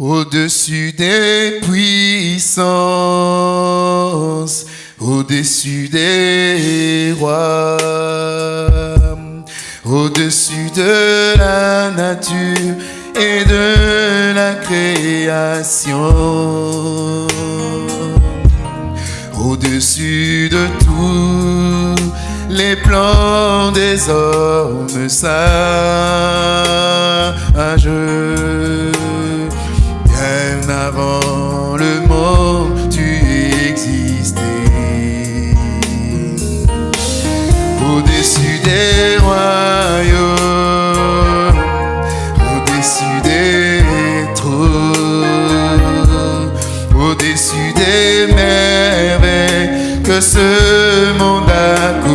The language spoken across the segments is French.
Au-dessus des puissances, au-dessus des rois, au-dessus de la nature et de la création, au-dessus de tous les plans des hommes sages des royaumes, au-dessus des trônes, au-dessus des merveilles que ce monde a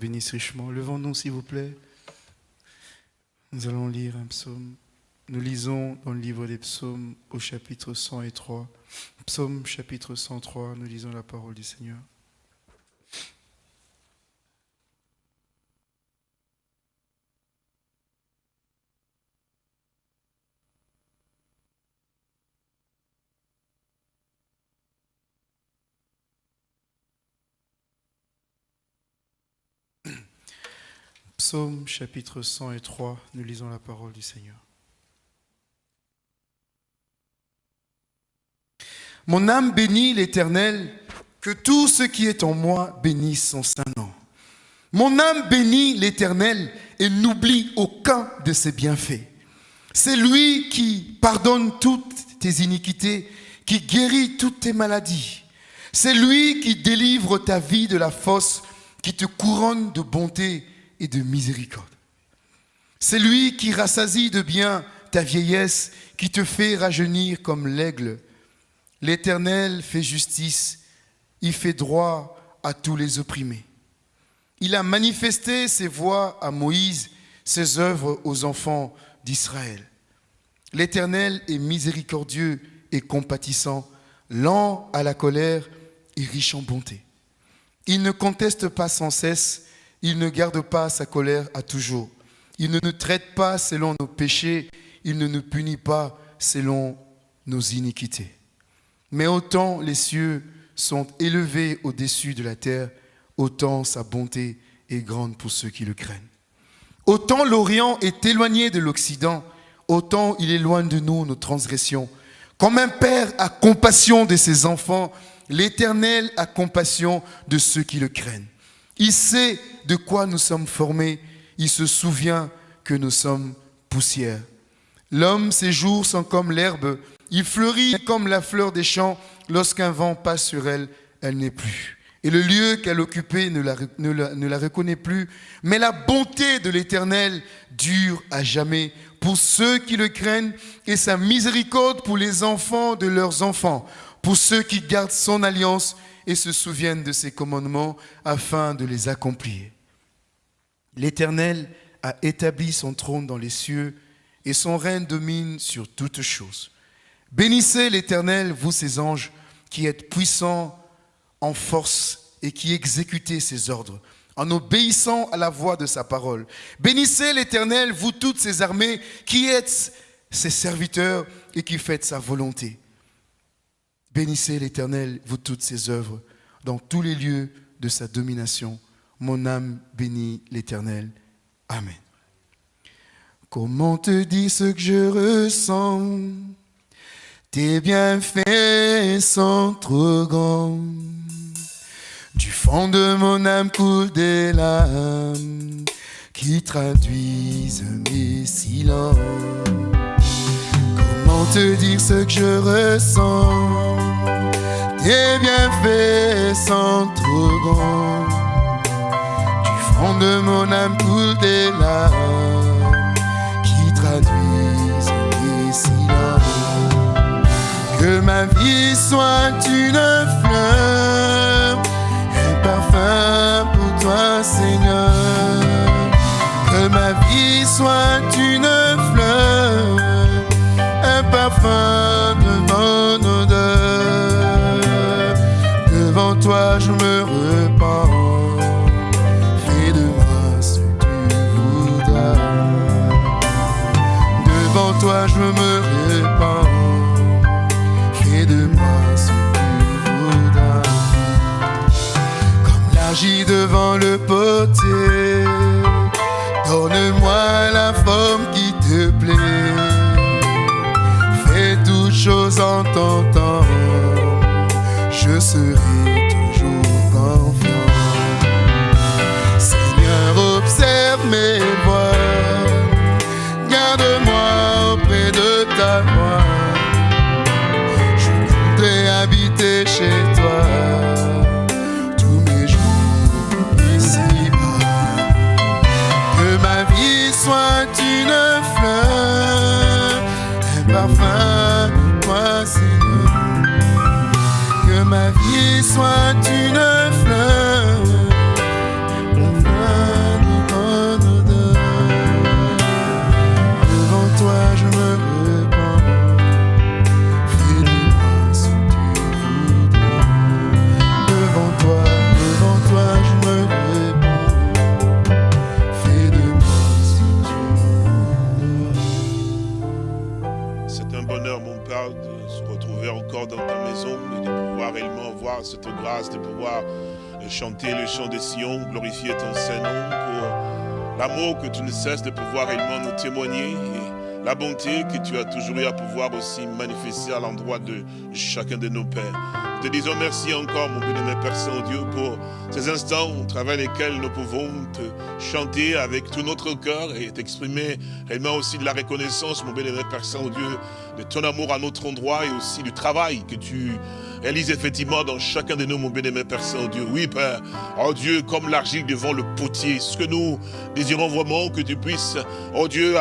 bénisse richement. Levons-nous, s'il vous plaît. Nous allons lire un psaume. Nous lisons dans le livre des psaumes au chapitre 103. Psaume chapitre 103, nous lisons la parole du Seigneur. Psaume chapitre 103, nous lisons la parole du Seigneur. Mon âme bénit l'Éternel, que tout ce qui est en moi bénisse son saint nom. Mon âme bénit l'Éternel et n'oublie aucun de ses bienfaits. C'est lui qui pardonne toutes tes iniquités, qui guérit toutes tes maladies. C'est lui qui délivre ta vie de la fosse, qui te couronne de bonté et de miséricorde. C'est lui qui rassasie de bien ta vieillesse, qui te fait rajeunir comme l'aigle. L'Éternel fait justice, il fait droit à tous les opprimés. Il a manifesté ses voies à Moïse, ses œuvres aux enfants d'Israël. L'Éternel est miséricordieux et compatissant, lent à la colère et riche en bonté. Il ne conteste pas sans cesse, il ne garde pas sa colère à toujours. Il ne nous traite pas selon nos péchés, il ne nous punit pas selon nos iniquités. Mais autant les cieux sont élevés au-dessus de la terre, autant sa bonté est grande pour ceux qui le craignent. Autant l'Orient est éloigné de l'Occident, autant il éloigne de nous nos transgressions. Comme un père a compassion de ses enfants, l'Éternel a compassion de ceux qui le craignent. Il sait de quoi nous sommes formés, il se souvient que nous sommes poussière. L'homme, ses jours sont comme l'herbe, il fleurit comme la fleur des champs, lorsqu'un vent passe sur elle, elle n'est plus. Et le lieu qu'elle occupait ne la, ne la reconnaît plus. Mais la bonté de l'Éternel dure à jamais pour ceux qui le craignent et sa miséricorde pour les enfants de leurs enfants, pour ceux qui gardent son alliance et se souviennent de ses commandements afin de les accomplir. L'Éternel a établi son trône dans les cieux et son règne domine sur toutes choses. Bénissez l'Éternel, vous ses anges, qui êtes puissants en force et qui exécutez ses ordres, en obéissant à la voix de sa parole. Bénissez l'Éternel, vous toutes ses armées, qui êtes ses serviteurs et qui faites sa volonté. Bénissez l'Éternel, vous toutes ses œuvres, dans tous les lieux de sa domination. Mon âme bénit l'Éternel. Amen. Comment te dire ce que je ressens? Tes bienfaits sont trop grands. Du fond de mon âme coule des larmes qui traduisent mes silences. Comment te dire ce que je ressens Tes bienfaits sont trop grands. Du fond de mon âme coule des larmes qui traduisent mes silences. Que ma vie soit une fleur parfum pour toi, Seigneur. Que ma vie soit une fleur, un parfum de mon odeur. Devant toi, je me repens. Fais de moi ce que tu voudras. Devant toi, je me repens. Fais de moi ce que tu voudras. Agis devant le potier. Donne-moi la forme toutes vie soit cette grâce, de pouvoir euh, chanter le chant de Sion, glorifier ton Saint-Nom pour l'amour que tu ne cesses de pouvoir réellement nous témoigner et la bonté que tu as toujours eu à pouvoir aussi manifester à l'endroit de chacun de nos pères. Te disons merci encore, mon bénémoine Père Saint-Dieu, pour ces instants au travers lesquels nous pouvons te chanter avec tout notre cœur et t'exprimer réellement aussi de la reconnaissance, mon bénémoine Père Saint-Dieu, de ton amour à notre endroit et aussi du travail que tu réalises effectivement dans chacun de nous, mon bénémoine Père Saint-Dieu. Oui, Père, oh Dieu, comme l'argile devant le potier, ce que nous désirons vraiment que tu puisses, oh Dieu,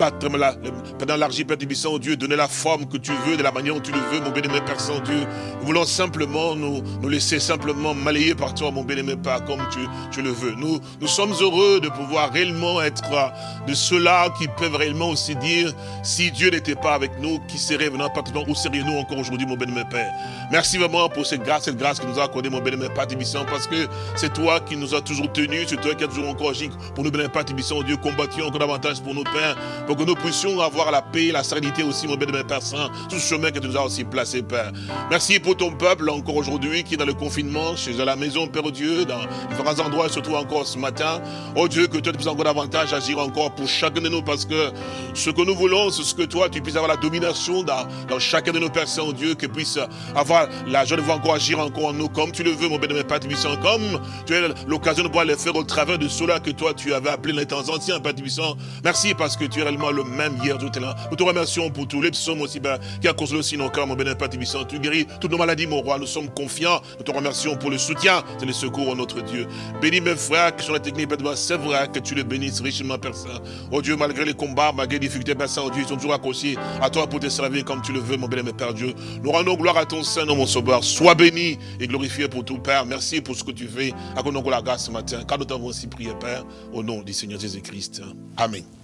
pendant l'argile, Père Tibissant, Dieu, donner la forme que tu veux, de la manière dont tu le veux, mon bénémoine Père Saint-Dieu. Nous voulons simplement nous, laisser simplement malayer par toi, mon bénémoine Père, comme tu, tu le veux. Nous, nous sommes heureux de pouvoir réellement être euh, de ceux-là qui peuvent réellement aussi dire, si Dieu n'était pas avec nous, qui serait venant partout, où serions-nous encore aujourd'hui, mon bénémoine Père? Merci vraiment pour cette grâce, cette grâce que nous a accordée, mon bénémoine Père Tibissant, parce que c'est toi qui nous as toujours tenus, c'est toi qui as toujours encore agi pour nous, bénémoine Père Tibissant, Dieu, combattu encore davantage pour nos pères, pour que nous puissions avoir la paix, la sérénité aussi, mon bien-aimé Père Saint, tout ce chemin que tu nous as aussi placé, Père. Merci pour ton peuple encore aujourd'hui qui est dans le confinement, chez la maison, Père Dieu, dans différents endroits, surtout encore ce matin. Oh Dieu, que toi tu puisses encore davantage agir encore pour chacun de nous, parce que ce que nous voulons, c'est ce que toi, tu puisses avoir la domination dans, chacun de nos personnes, oh Dieu, que puisse avoir la joie de voir encore agir encore en nous, comme tu le veux, mon bien-aimé Père Tibissant, comme tu as l'occasion de pouvoir le faire au travers de cela que toi, tu avais appelé les temps anciens, Père Tibissant. Merci parce que tu es réellement le même hier, tout là. Nous te remercions pour tous les psaumes aussi, ben, qui a consolé aussi nos cœurs, mon bien-aimé Père. Tu guéris toutes nos maladies, mon roi. Nous sommes confiants. Nous te remercions pour le soutien et le secours, oh notre Dieu. Bénis mes frères qui sont la technique, c'est vrai que tu les bénisses richement, Père Saint. Oh Dieu, malgré les combats, malgré les difficultés, Père Saint, oh Dieu, ils sont toujours accrochés à toi pour te servir comme tu le veux, mon bien-aimé Père Dieu. Nous rendons gloire à ton Saint, mon Sauveur. Sois béni et glorifié pour tout, Père. Merci pour ce que tu fais. Accorde-nous la grâce ce matin, car nous t'avons aussi prié, Père, au nom du Seigneur Jésus-Christ. Amen.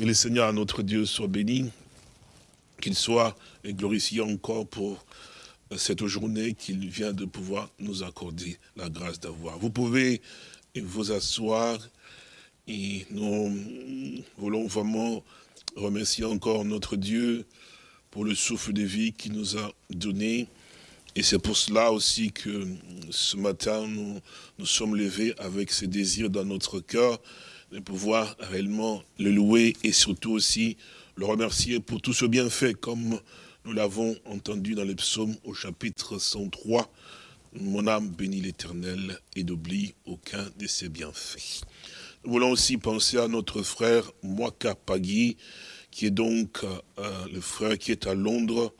Que le Seigneur, notre Dieu, soit béni, qu'il soit glorifié encore pour cette journée qu'il vient de pouvoir nous accorder la grâce d'avoir. Vous pouvez vous asseoir et nous voulons vraiment remercier encore notre Dieu pour le souffle de vie qu'il nous a donné. Et c'est pour cela aussi que ce matin, nous nous sommes levés avec ce désir dans notre cœur de pouvoir réellement le louer et surtout aussi le remercier pour tout ce bienfait comme nous l'avons entendu dans les psaumes au chapitre 103. Mon âme bénit l'éternel et n'oublie aucun de ses bienfaits. Nous voulons aussi penser à notre frère Mwaka Pagui, qui est donc euh, le frère qui est à Londres.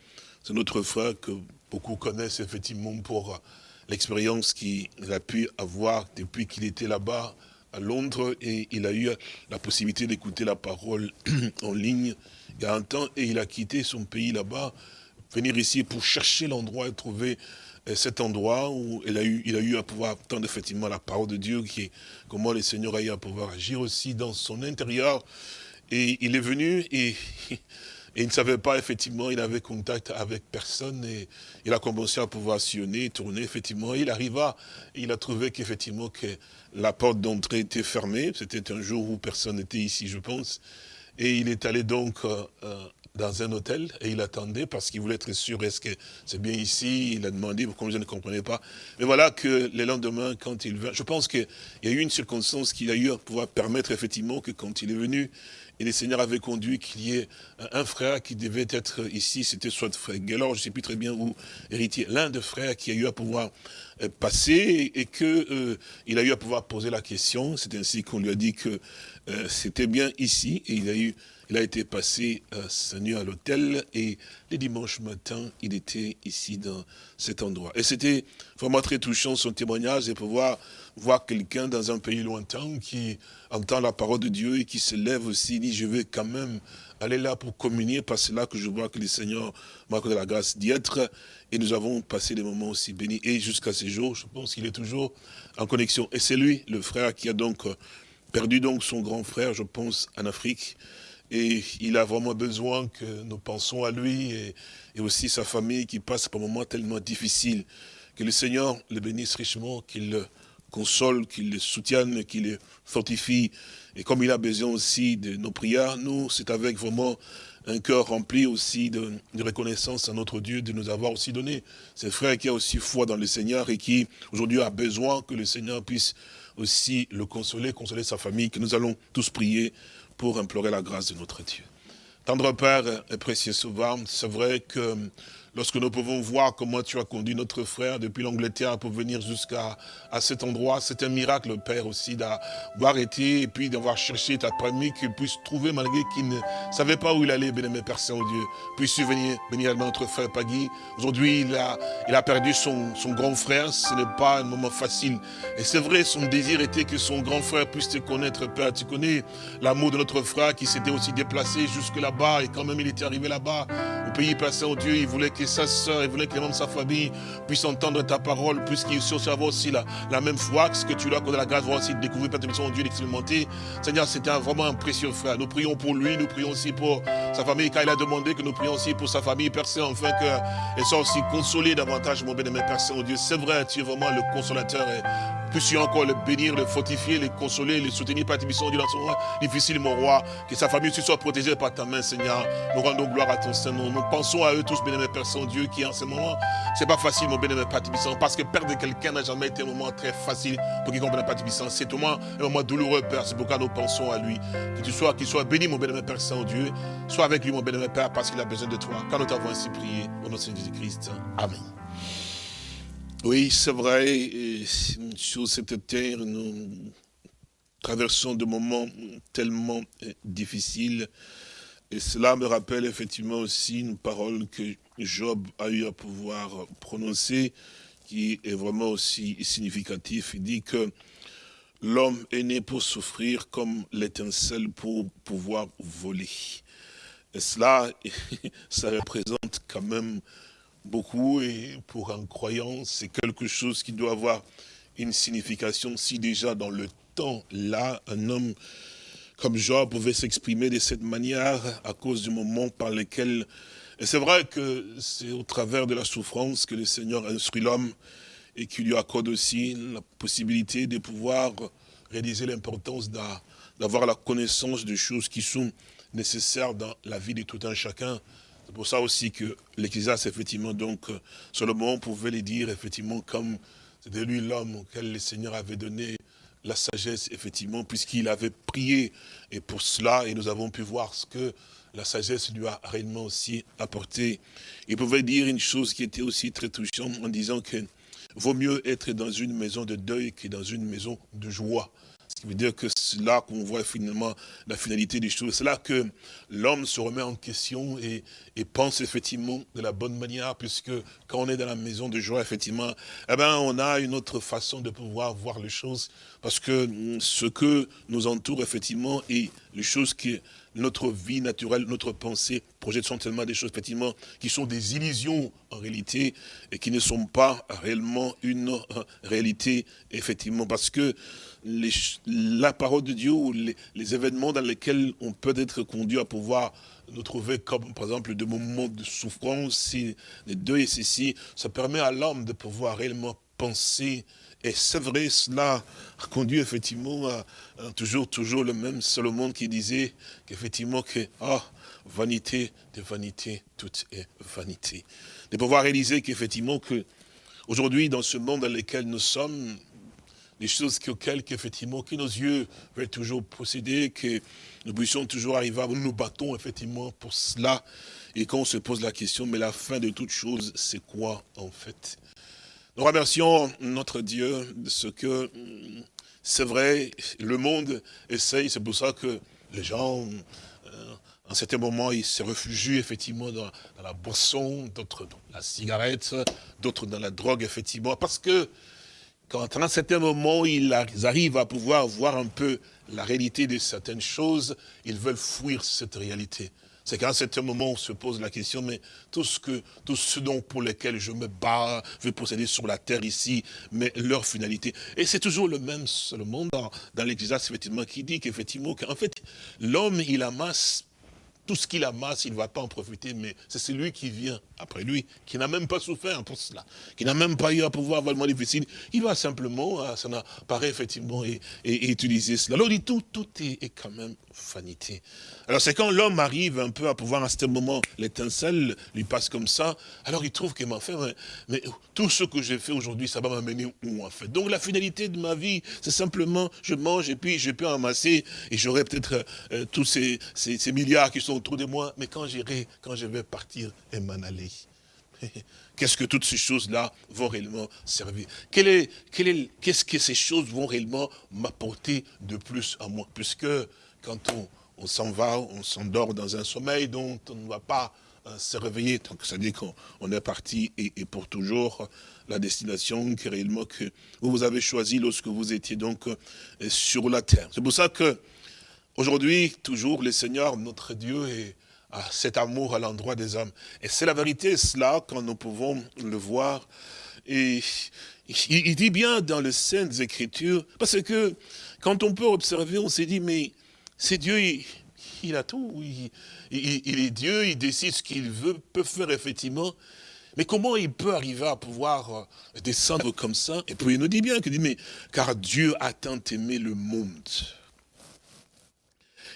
C'est notre frère que beaucoup connaissent effectivement pour l'expérience qu'il a pu avoir depuis qu'il était là-bas à Londres et il a eu la possibilité d'écouter la parole en ligne il y a un temps et il a quitté son pays là-bas, venir ici pour chercher l'endroit et trouver euh, cet endroit où il a eu, il a eu à pouvoir entendre effectivement la parole de Dieu, qui comment le Seigneur a eu à pouvoir agir aussi dans son intérieur. Et il est venu et, il ne savait pas, effectivement, il avait contact avec personne et il a commencé à pouvoir sillonner, tourner, effectivement. Il arriva, il a trouvé qu'effectivement que la porte d'entrée était fermée. C'était un jour où personne n'était ici, je pense. Et il est allé donc euh, euh, dans un hôtel et il attendait parce qu'il voulait être sûr, est-ce que c'est bien ici? Il a demandé, comme je ne comprenais pas. Mais voilà que le lendemain, quand il vint, je pense qu'il y a eu une circonstance qui a eu à pouvoir permettre effectivement que quand il est venu, et le Seigneur avait conduit qu'il y ait un frère qui devait être ici, c'était soit frère Gaylor, je ne sais plus très bien où, héritier, l'un des frères qui a eu à pouvoir euh, passer et qu'il il a eu à pouvoir poser la question. C'est ainsi qu'on lui a dit que euh, c'était bien ici, et il a, eu, il a été passé euh, nuit à l'hôtel, et les dimanches matin, il était ici dans cet endroit. Et c'était vraiment très touchant son témoignage, et pouvoir voir quelqu'un dans un pays lointain qui entend la parole de Dieu et qui se lève aussi, dit, je vais quand même aller là pour communier, parce que c'est là que je vois que le Seigneur m'a accordé la grâce d'y être, et nous avons passé des moments aussi bénis, et jusqu'à ce jour, je pense qu'il est toujours en connexion. Et c'est lui, le frère, qui a donc perdu donc son grand frère, je pense, en Afrique. Et il a vraiment besoin que nous pensions à lui et, aussi sa famille qui passe par un moment tellement difficile. Que le Seigneur le bénisse richement, qu'il le console, qu'il le soutienne, qu'il le fortifie. Et comme il a besoin aussi de nos prières, nous, c'est avec vraiment un cœur rempli aussi de, de, reconnaissance à notre Dieu de nous avoir aussi donné. Ce frère qui a aussi foi dans le Seigneur et qui aujourd'hui a besoin que le Seigneur puisse aussi le consoler, consoler sa famille, que nous allons tous prier pour implorer la grâce de notre Dieu. Tendre Père et précieux Sauveur, c'est vrai que lorsque nous pouvons voir comment tu as conduit notre frère depuis l'Angleterre pour venir jusqu'à à cet endroit. C'est un miracle, Père, aussi, d'avoir été et puis d'avoir cherché, ta permis qu'il puisse trouver malgré qu'il ne savait pas où il allait, béni Père Saint-Dieu. Puisse venir bénir notre frère Pagui? Aujourd'hui, il a, il a perdu son, son grand frère. Ce n'est pas un moment facile. Et c'est vrai, son désir était que son grand frère puisse te connaître, Père. Tu connais l'amour de notre frère qui s'était aussi déplacé jusque là-bas. Et quand même, il était arrivé là-bas, au pays Père Saint-Dieu, il voulait que sa soeur, il voulait que les membres de sa famille puissent entendre ta parole, puisqu'il aussi avoir aussi la, la même foi, ce que tu as accordé la grâce, voir aussi de découvrir Père son Dieu, d'expérimenter. Seigneur, c'était vraiment un précieux frère. Nous prions pour lui, nous prions aussi pour sa famille, car il a demandé que nous prions aussi pour sa famille, Père Saint, afin qu'elle soit aussi consolée davantage, mon bien-aimé Père Saint, Dieu. C'est vrai, tu es vraiment le consolateur et puisses-tu encore le bénir, le fortifier, le consoler, le soutenir par tes missions dans son difficile, mon roi. Que sa famille soit protégée par ta main, Seigneur. Nous rendons gloire à ton Saint-Nom. Nous pensons à eux tous, bénémoine Père Saint-Dieu, qui en ce moment, c'est pas facile, mon bénémoine Père parce que perdre quelqu'un n'a jamais été un moment très facile pour quiconque Père C'est au moins un moment douloureux, Père. C'est pourquoi nous pensons à lui. Que tu sois, qu'il soit béni, mon bénémoine Père Saint-Dieu. Sois avec lui, mon bénémoine Père, parce qu'il a besoin de toi. Quand nous t'avons ainsi prié, au nom de Jésus-Christ. Amen. Oui, c'est vrai, sur cette terre, nous traversons des moments tellement euh, difficiles. Et cela me rappelle effectivement aussi une parole que Job a eu à pouvoir prononcer, qui est vraiment aussi significatif. Il dit que l'homme est né pour souffrir comme l'étincelle pour pouvoir voler. Et cela, ça représente quand même beaucoup et pour un croyant, c'est quelque chose qui doit avoir une signification. Si déjà dans le temps, là, un homme comme Job pouvait s'exprimer de cette manière à cause du moment par lequel... Et c'est vrai que c'est au travers de la souffrance que le Seigneur instruit l'homme et qui lui accorde aussi la possibilité de pouvoir réaliser l'importance d'avoir la connaissance des choses qui sont nécessaires dans la vie de tout un chacun. C'est pour ça aussi que l'Ecclésiaste, effectivement, donc, euh, Solomon pouvait les dire, effectivement, comme c'était lui l'homme auquel le Seigneur avait donné la sagesse, effectivement, puisqu'il avait prié. Et pour cela, et nous avons pu voir ce que la sagesse lui a réellement aussi apporté. Il pouvait dire une chose qui était aussi très touchante en disant que vaut mieux être dans une maison de deuil que dans une maison de joie. Ce qui veut dire que c'est là qu'on voit finalement la finalité des choses. C'est là que l'homme se remet en question et, pense effectivement de la bonne manière, puisque quand on est dans la maison de joie, effectivement, eh ben, on a une autre façon de pouvoir voir les choses, parce que ce que nous entoure, effectivement, et les choses qui notre vie naturelle, notre pensée projette sont tellement des choses, effectivement, qui sont des illusions en réalité et qui ne sont pas réellement une euh, réalité, effectivement, parce que la parole de Dieu ou les, événements dans lesquels on peut être conduit à pouvoir nous trouver comme, par exemple, des moments de souffrance, les deux et ceci, ça permet à l'homme de pouvoir réellement penser et c'est vrai, cela conduit effectivement à, toujours, toujours le même Salomon qui disait qu'effectivement que, ah, vanité de vanité, tout est vanité. De pouvoir réaliser qu'effectivement que, aujourd'hui, dans ce monde dans lequel nous sommes, les choses auxquelles effectivement, que nos yeux veulent toujours posséder, que nous puissions toujours arriver à nous, nous battons effectivement pour cela. Et quand on se pose la question, mais la fin de toute chose, c'est quoi en fait? Nous remercions notre Dieu de ce que, c'est vrai, le monde essaye, c'est pour ça que les gens, euh, en certains moments, ils se réfugient effectivement dans, la boisson, d'autres dans la cigarette, d'autres dans la drogue, effectivement, parce que quand à un certain moment, ils arrivent à pouvoir voir un peu la réalité de certaines choses, ils veulent fuir cette réalité c'est qu'à un certain moment, on se pose la question, mais tout ce, dont pour lequel je me bats, je vais posséder sur la terre ici, mais leur finalité. Et c'est toujours le même seulement dans, dans l'Église, effectivement, qui dit qu'effectivement, qu'en fait, l'homme, il amasse tout ce qu'il amasse, il ne va pas en profiter, mais c'est celui qui vient après lui, qui n'a même pas souffert pour cela, qui n'a même pas eu à pouvoir vraiment difficile. Il va simplement, euh, ça apparaît effectivement, et, utiliser cela. Alors, dit, tout, tout est quand même Alors c'est quand l'homme arrive un peu à pouvoir, à ce moment, l'étincelle lui passe comme ça, alors il trouve qu'il m'a fait, mais, tout ce que j'ai fait aujourd'hui, ça va m'amener où en fait? Donc la finalité de ma vie, c'est simplement, je mange et puis je peux amasser, et j'aurai peut-être euh, tous ces, milliards qui sont autour de moi, mais quand j'irai, quand je vais partir et m'en aller, Qu'est-ce que toutes ces choses-là vont réellement servir? Qu'est-ce est, -ce que ces choses vont réellement m'apporter de plus à moi Puisque quand on, on s'en va, on s'endort dans un sommeil dont on ne va pas euh, se réveiller. Donc, ça dit qu'on est parti et, pour toujours la destination que réellement que vous avez choisi lorsque vous étiez donc euh, sur la terre. C'est pour ça que aujourd'hui, toujours, le Seigneur, notre Dieu, a cet amour à l'endroit des hommes. Et c'est la vérité, cela, quand nous pouvons le voir. Et il, dit bien dans les Saintes Écritures, parce que quand on peut observer, on s'est dit, mais c'est Dieu, il, a tout. Il, est Dieu, il décide ce qu'il veut, peut faire effectivement. Mais comment il peut arriver à pouvoir euh, descendre comme ça? Et puis il nous dit bien, qu'il dit, mais car Dieu a tant aimé le monde,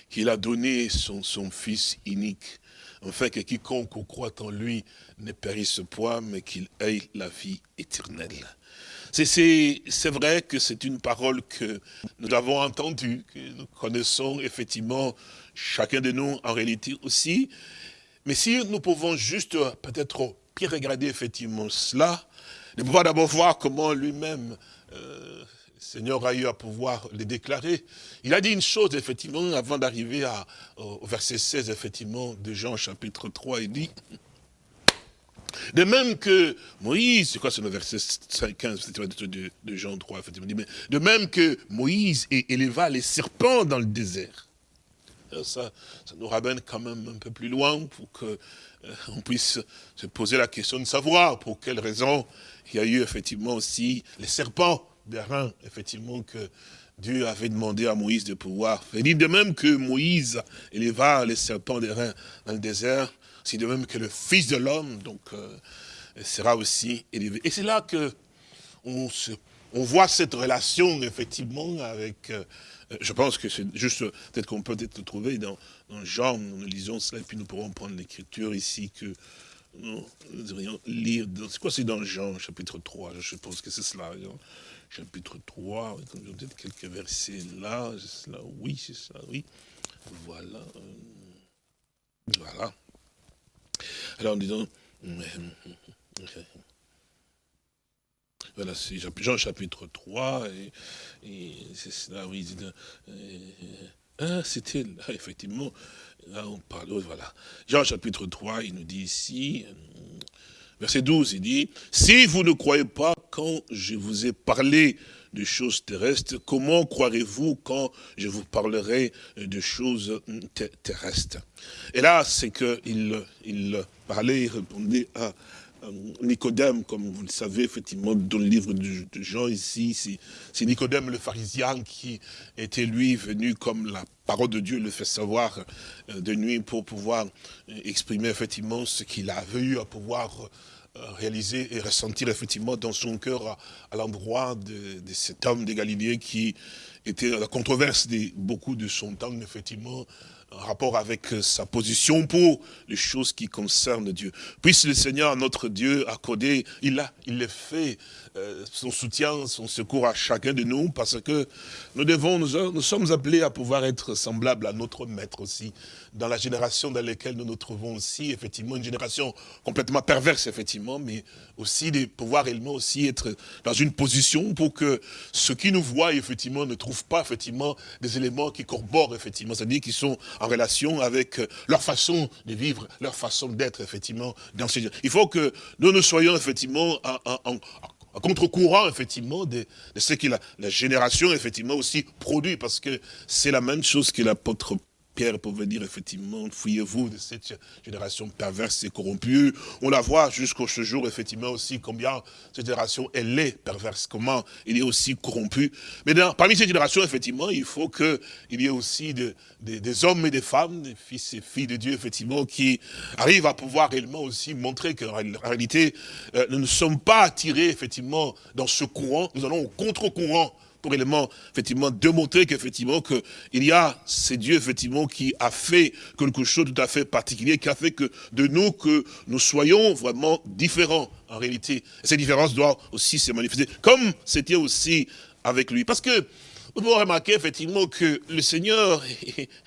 qu'il a donné son, son Fils unique, afin que quiconque croit en lui ne périsse point, mais qu'il ait la vie éternelle. C'est vrai que c'est une parole que nous avons entendue, que nous connaissons effectivement, chacun de nous en réalité aussi. Mais si nous pouvons juste peut-être bien regarder effectivement cela, de pouvoir d'abord voir comment lui-même, euh, le Seigneur a eu à pouvoir le déclarer. Il a dit une chose, effectivement, avant d'arriver au verset 16, effectivement, de Jean chapitre 3, il dit, de même que Moïse, c'est quoi c'est le verset 15 de, de, Jean 3, effectivement, de même que Moïse éleva les serpents dans le désert. ça, nous ramène quand même un peu plus loin pour qu'on euh, puisse se poser la question de savoir pour quelle raison il y a eu effectivement aussi les serpents des reins, effectivement, que Dieu avait demandé à Moïse de pouvoir faire. De même que Moïse éleva les serpents des reins dans le désert, c'est de même que le Fils de l'homme donc euh, sera aussi élevé. Et c'est là que on, voit cette relation, effectivement, avec... Euh, je pense que c'est juste, peut-être qu'on peut être trouvé dans, Jean, nous lisons cela, et puis nous pourrons prendre l'écriture ici, que nous, devrions lire, c'est quoi c'est dans Jean, chapitre 3, je pense que c'est cela, chapitre 3, peut-être quelques versets là, c'est cela, oui, c'est cela, oui, voilà, euh, voilà. Alors, disons, voilà, c'est Jean chapitre 3, et, c'est cela, oui, ah, c'était là, effectivement, là on parle, voilà. Jean chapitre 3, il nous dit ici, verset 12, il dit, si vous ne croyez pas quand je vous ai parlé de choses terrestres, comment croirez-vous quand je vous parlerai de choses terrestres? Et là, c'est qu'il il parlait, il répondait à, Nicodème, comme vous le savez, effectivement, dans le livre de, Jean ici, c'est Nicodème le pharisien qui était, lui, venu comme la parole de Dieu le fait savoir euh, de nuit pour pouvoir exprimer, effectivement, ce qu'il avait eu à pouvoir euh, réaliser et ressentir effectivement dans son cœur à, l'endroit de, cet homme de Galilée qui était la controverse de beaucoup de son temps, effectivement, en rapport avec euh, sa position pour les choses qui concernent Dieu. Puisse le Seigneur, notre Dieu, accorder, il a, il fait, euh, son soutien, son secours à chacun de nous, parce que nous devons, nous, nous sommes appelés à pouvoir être semblables à notre Maître aussi, dans la génération dans laquelle nous nous trouvons aussi, effectivement, une génération complètement perverse, effectivement, mais aussi de pouvoir réellement aussi être dans une position pour que ceux qui nous voient, effectivement, ne trouvent pas, effectivement, des éléments qui corroborent, effectivement, c'est-à-dire qui sont en relation avec leur façon de vivre, leur façon d'être, effectivement, dans ces... Il faut que nous nous soyons, effectivement, en, contre-courant, effectivement, de, ce que la, la, génération, effectivement, aussi produit, parce que c'est la même chose que l'apôtre Pierre pouvait dire effectivement, fouillez-vous de cette génération perverse et corrompue. On la voit jusqu'au jour, effectivement, aussi combien cette génération, elle est perverse, comment il est aussi corrompu. Mais parmi ces générations, effectivement, il faut qu'il y ait aussi des hommes et des femmes, des fils et filles de Dieu, effectivement, qui arrivent à pouvoir réellement aussi montrer qu'en réalité, euh, nous ne sommes pas attirés, effectivement, dans ce courant, nous allons au contre-courant pour élément, effectivement, démontrer qu'effectivement, qu'il y a, c'est Dieu, effectivement, qui a fait quelque chose de tout à fait particulier, qui a fait que de nous, que nous soyons vraiment différents, en réalité. Et cette différence doit aussi se manifester, comme c'était aussi avec lui. Parce que, vous pouvez remarquer effectivement que le Seigneur,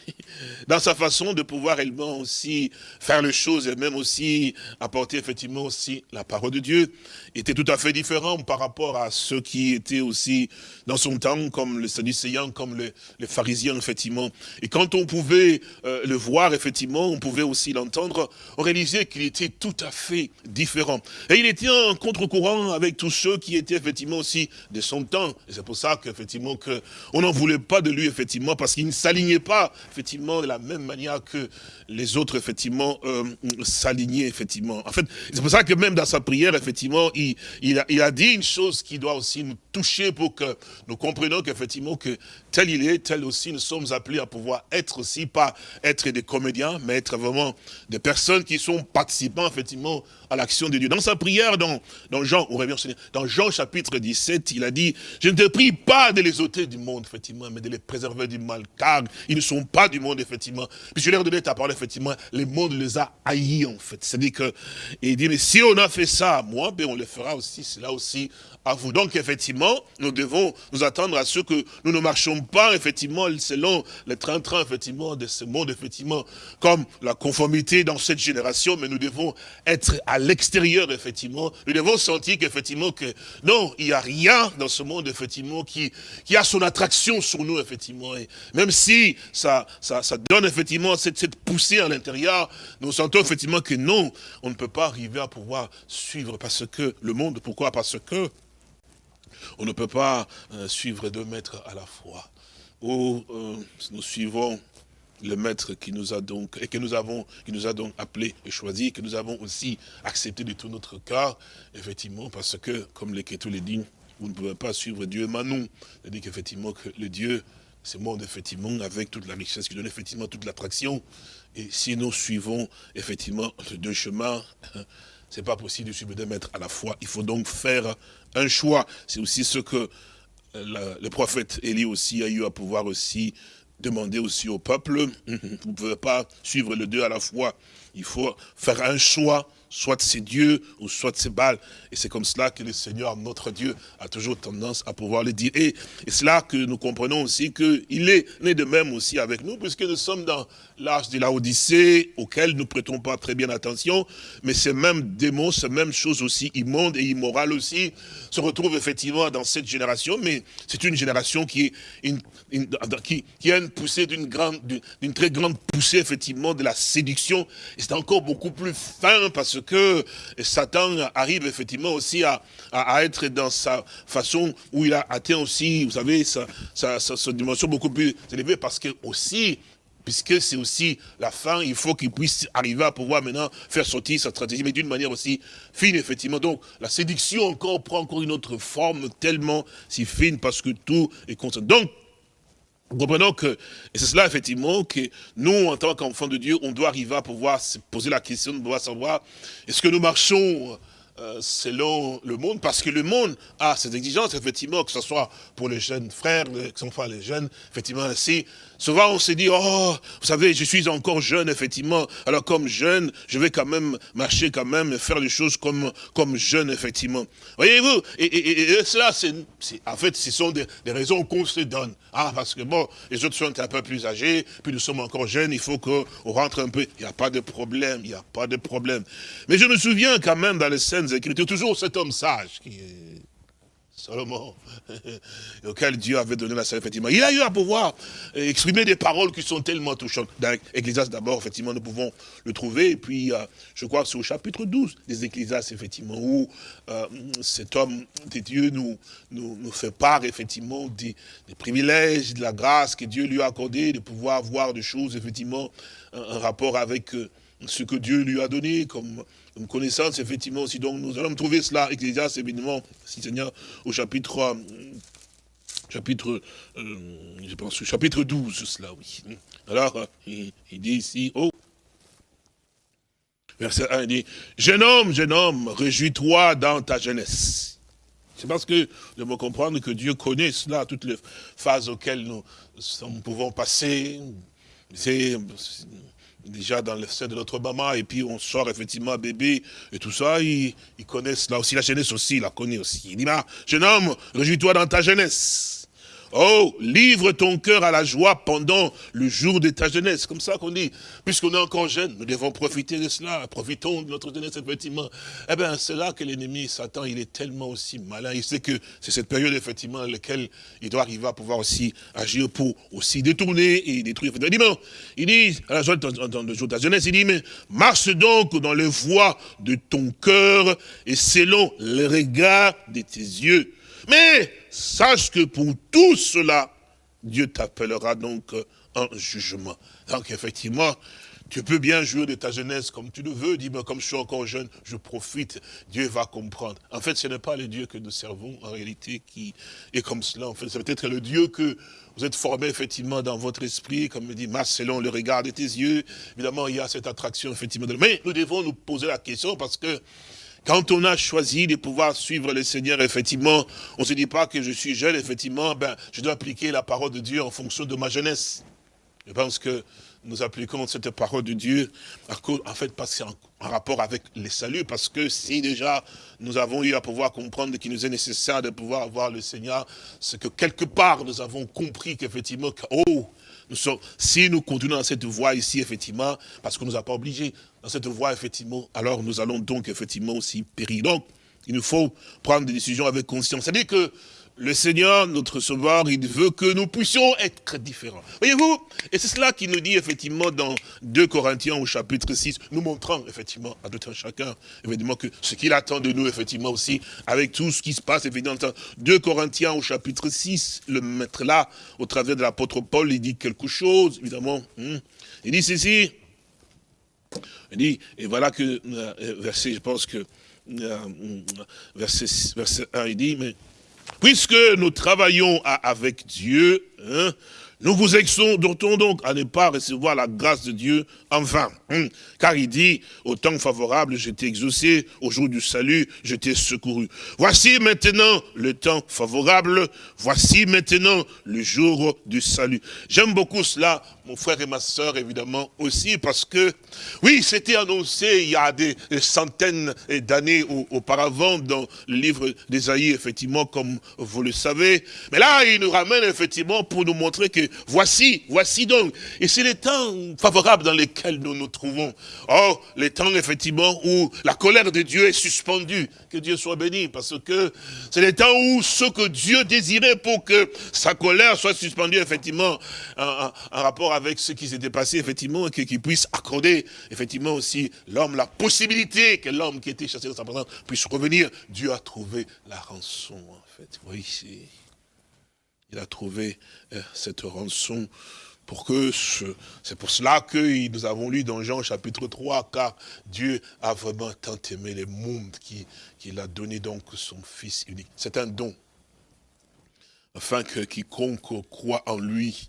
dans sa façon de pouvoir également aussi faire les choses et même aussi apporter effectivement aussi la parole de Dieu, était tout à fait différent par rapport à ceux qui étaient aussi dans son temps, comme le Sadducéen, comme les, pharisiens, effectivement. Et quand on pouvait euh, le voir, effectivement, on pouvait aussi l'entendre, on réalisait qu'il était tout à fait différent. Et il était en contre-courant avec tous ceux qui étaient effectivement aussi de son temps. Et c'est pour ça qu'effectivement que on n'en voulait pas de lui, effectivement, parce qu'il ne s'alignait pas, effectivement, de la même manière que les autres, effectivement, euh, s'alignaient, effectivement. En fait, c'est pour ça que même dans sa prière, effectivement, il, a, dit une chose qui doit aussi nous toucher pour que nous comprenions qu'effectivement, que tel il est, tel aussi, nous sommes appelés à pouvoir être aussi, pas être des comédiens, mais être vraiment des personnes qui sont participants, effectivement, à l'action de Dieu. Dans sa prière, dans, dans Jean, dans Jean chapitre 17, il a dit, je ne te prie pas de les ôter du monde, effectivement, mais de les préserver du mal, car ils ne sont pas du monde, effectivement. Puis je leur donné ta parole, effectivement, le monde les a haïs, en fait. C'est-à-dire que, il dit, mais si on a fait ça moi, ben on le fera aussi, cela aussi Donc, effectivement, nous devons nous attendre à ce que nous ne marchons pas, effectivement, selon le train-train, effectivement, de ce monde, effectivement, comme la conformité dans cette génération, mais nous devons être à l'extérieur, effectivement. Nous devons sentir qu'effectivement, que non, il n'y a rien dans ce monde, effectivement, qui, qui a son attraction sur nous, effectivement. Et même si ça, ça, ça donne, effectivement, cette, cette poussée à l'intérieur, nous sentons, effectivement, que non, on ne peut pas arriver à pouvoir suivre parce que le monde, pourquoi? Parce que on ne peut pas euh, suivre deux maîtres à la fois. Ou euh, nous suivons le maître qui nous a donc, et que nous avons, qui nous a donc appelé et choisi, que nous avons aussi accepté de tout notre cœur, effectivement, parce que, comme l'Écriture le dit, vous ne pouvez pas suivre Dieu Manon. C'est-à-dire qu'effectivement, que le Dieu, ce monde, effectivement, avec toute la richesse qui donne effectivement toute l'attraction. Et si nous suivons, effectivement, les deux chemins, c'est pas possible de suivre deux maîtres à la fois. Il faut donc faire un choix. C'est aussi ce que le prophète Élie aussi a eu à pouvoir aussi demander aussi au peuple. Vous ne pouvez pas suivre les deux à la fois. Il faut faire un choix soit c'est Dieu ou soit c'est Baal. Et c'est comme cela que le Seigneur, notre Dieu, a toujours tendance à pouvoir le dire. Et, c'est là que nous comprenons aussi qu'il est né de même aussi avec nous, puisque nous sommes dans l'âge de la Odyssée, auquel nous ne prêtons pas très bien attention, mais ces mêmes démons, ces mêmes choses aussi immondes et immorales aussi, se retrouvent effectivement dans cette génération, mais c'est une génération qui, est a une poussée d'une grande, d'une très grande poussée effectivement de la séduction, et c'est encore beaucoup plus fin parce que Satan arrive effectivement aussi à, à, être dans sa façon où il a atteint aussi, vous savez, sa, sa, sa, dimension beaucoup plus élevée, parce que aussi, puisque c'est aussi la fin, il faut qu'il puisse arriver à pouvoir maintenant faire sortir sa stratégie, mais d'une manière aussi fine, effectivement. Donc, la séduction encore prend encore une autre forme tellement si fine, parce que tout est constant. Donc, nous comprenons que, et c'est cela effectivement, que nous, en tant qu'enfants de Dieu, on doit arriver à pouvoir se poser la question, de pouvoir savoir, est-ce que nous marchons euh, selon le monde, parce que le monde a ses exigences, effectivement, que ce soit pour les jeunes frères, que ce les jeunes, effectivement, ainsi, Souvent, on se dit, oh, vous savez, je suis encore jeune, effectivement. Alors, comme jeune, je vais quand même marcher, quand même, faire des choses comme, comme jeune, effectivement. Voyez-vous? Et, et, cela, c'est, en fait, ce sont des, des raisons qu'on se donne. Ah, parce que bon, les autres sont un peu plus âgés, puis nous sommes encore jeunes, il faut qu'on rentre un peu. Il n'y a pas de problème, il n'y a pas de problème. Mais je me souviens quand même dans les scènes écrites, toujours cet homme sage qui est Salomon, auquel Dieu avait donné la sagesse, effectivement. Il a eu à pouvoir exprimer des paroles qui sont tellement touchantes. Dans l'Ecclésiaste, d'abord, effectivement, nous pouvons le trouver. Et puis, euh, je crois que c'est au chapitre 12 des Ecclésiastes, effectivement, où euh, cet homme de Dieu nous, nous, fait part, effectivement, des, privilèges, de la grâce que Dieu lui a accordé, de pouvoir voir des choses, effectivement, un, rapport avec euh, ce que Dieu lui a donné comme connaissance, effectivement, aussi. Donc, nous allons trouver cela, Ecclésias, évidemment, si Seigneur, au chapitre, euh, chapitre, euh, je pense, chapitre 12, cela, oui. Alors, il, dit ici, oh, verset 1, il dit, jeune homme, jeune homme, réjouis-toi dans ta jeunesse. C'est parce que nous devons comprendre que Dieu connaît cela, toutes les phases auxquelles nous, nous pouvons passer. C'est déjà dans le sein de notre maman, et puis on sort effectivement bébé, et tout ça, ils, connaissent là aussi, la jeunesse aussi, il la connaît aussi. Il dit, jeune homme, réjouis-toi dans ta jeunesse. Oh, livre ton cœur à la joie pendant le jour de ta jeunesse. Comme ça qu'on dit, puisqu'on est encore jeune, nous devons profiter de cela. Profitons de notre jeunesse, effectivement. Eh bien, c'est là que l'ennemi, Satan, il est tellement aussi malin. Il sait que c'est cette période, effectivement, dans laquelle il doit arriver à pouvoir aussi agir pour aussi détourner et détruire. Il dit, il dit, à la joie de le jour de ta jeunesse, il dit, mais marche donc dans les voies de ton cœur et selon le regard de tes yeux. Mais sache que pour tout cela, Dieu t'appellera donc en jugement. Donc effectivement, tu peux bien jouer de ta jeunesse comme tu le veux, dis-moi, comme je suis encore jeune, je profite, Dieu va comprendre. En fait, ce n'est pas le Dieu que nous servons en réalité qui est comme cela. En fait, c'est peut-être le Dieu que vous êtes formé effectivement dans votre esprit, comme me dit Mas, selon le regard de tes yeux. Évidemment, il y a cette attraction effectivement. Mais nous devons nous poser la question parce que quand on a choisi de pouvoir suivre le Seigneur, effectivement, on ne se dit pas que je suis jeune, effectivement, ben, je dois appliquer la parole de Dieu en fonction de ma jeunesse. Je pense que nous appliquons cette parole de Dieu, en fait, parce que c'est en rapport avec les saluts, parce que si déjà nous avons eu à pouvoir comprendre qu'il nous est nécessaire de pouvoir avoir le Seigneur, c'est que quelque part nous avons compris qu'effectivement, oh, nous sommes, si nous continuons dans cette voie ici, effectivement, parce qu'on ne nous a pas obligés dans cette voie, effectivement, alors nous allons donc effectivement aussi périr. Donc, il nous faut prendre des décisions avec conscience. C'est-à-dire que le Seigneur, notre Sauveur, il veut que nous puissions être différents. Voyez-vous Et c'est cela qu'il nous dit effectivement dans 2 Corinthiens au chapitre 6, nous montrant effectivement à tout un chacun, évidemment, que ce qu'il attend de nous, effectivement aussi, avec tout ce qui se passe, évidemment, 2 Corinthiens au chapitre 6, le maître là, au travers de l'apôtre Paul, il dit quelque chose, évidemment. Hmm. Il dit ceci, il dit, et voilà que, euh, verset, je pense que, euh, verset, verset 1, il dit, mais Puisque nous travaillons avec Dieu, hein, nous vous exhortons donc à ne pas recevoir la grâce de Dieu en vain. Hein. car il dit, au temps favorable, je t'ai exaucé, au jour du salut, je t'ai secouru. Voici maintenant le temps favorable, voici maintenant le jour du salut. J'aime beaucoup cela, mon frère et ma soeur, évidemment, aussi, parce que, oui, c'était annoncé il y a des centaines d'années auparavant dans le livre d'Ésaïe, effectivement, comme vous le savez. Mais là, il nous ramène, effectivement, pour nous montrer que voici, voici donc. Et c'est les temps favorables dans lesquels nous nous trouvons. Oh, les temps, effectivement, où la colère de Dieu est suspendue. Que Dieu soit béni, parce que c'est les temps où ce que Dieu désirait pour que sa colère soit suspendue, effectivement, en, rapport avec ce qui s'était passé, effectivement, et qu'il puisse accorder, effectivement, aussi l'homme la possibilité que l'homme qui était chassé dans sa présence puisse revenir. Dieu a trouvé la rançon, en fait. Oui, il a trouvé euh, cette rançon pour que c'est pour cela que nous avons lu dans Jean chapitre 3, car Dieu a vraiment tant aimé le monde qu'il a donné donc son Fils unique. C'est un don, afin que quiconque croit en lui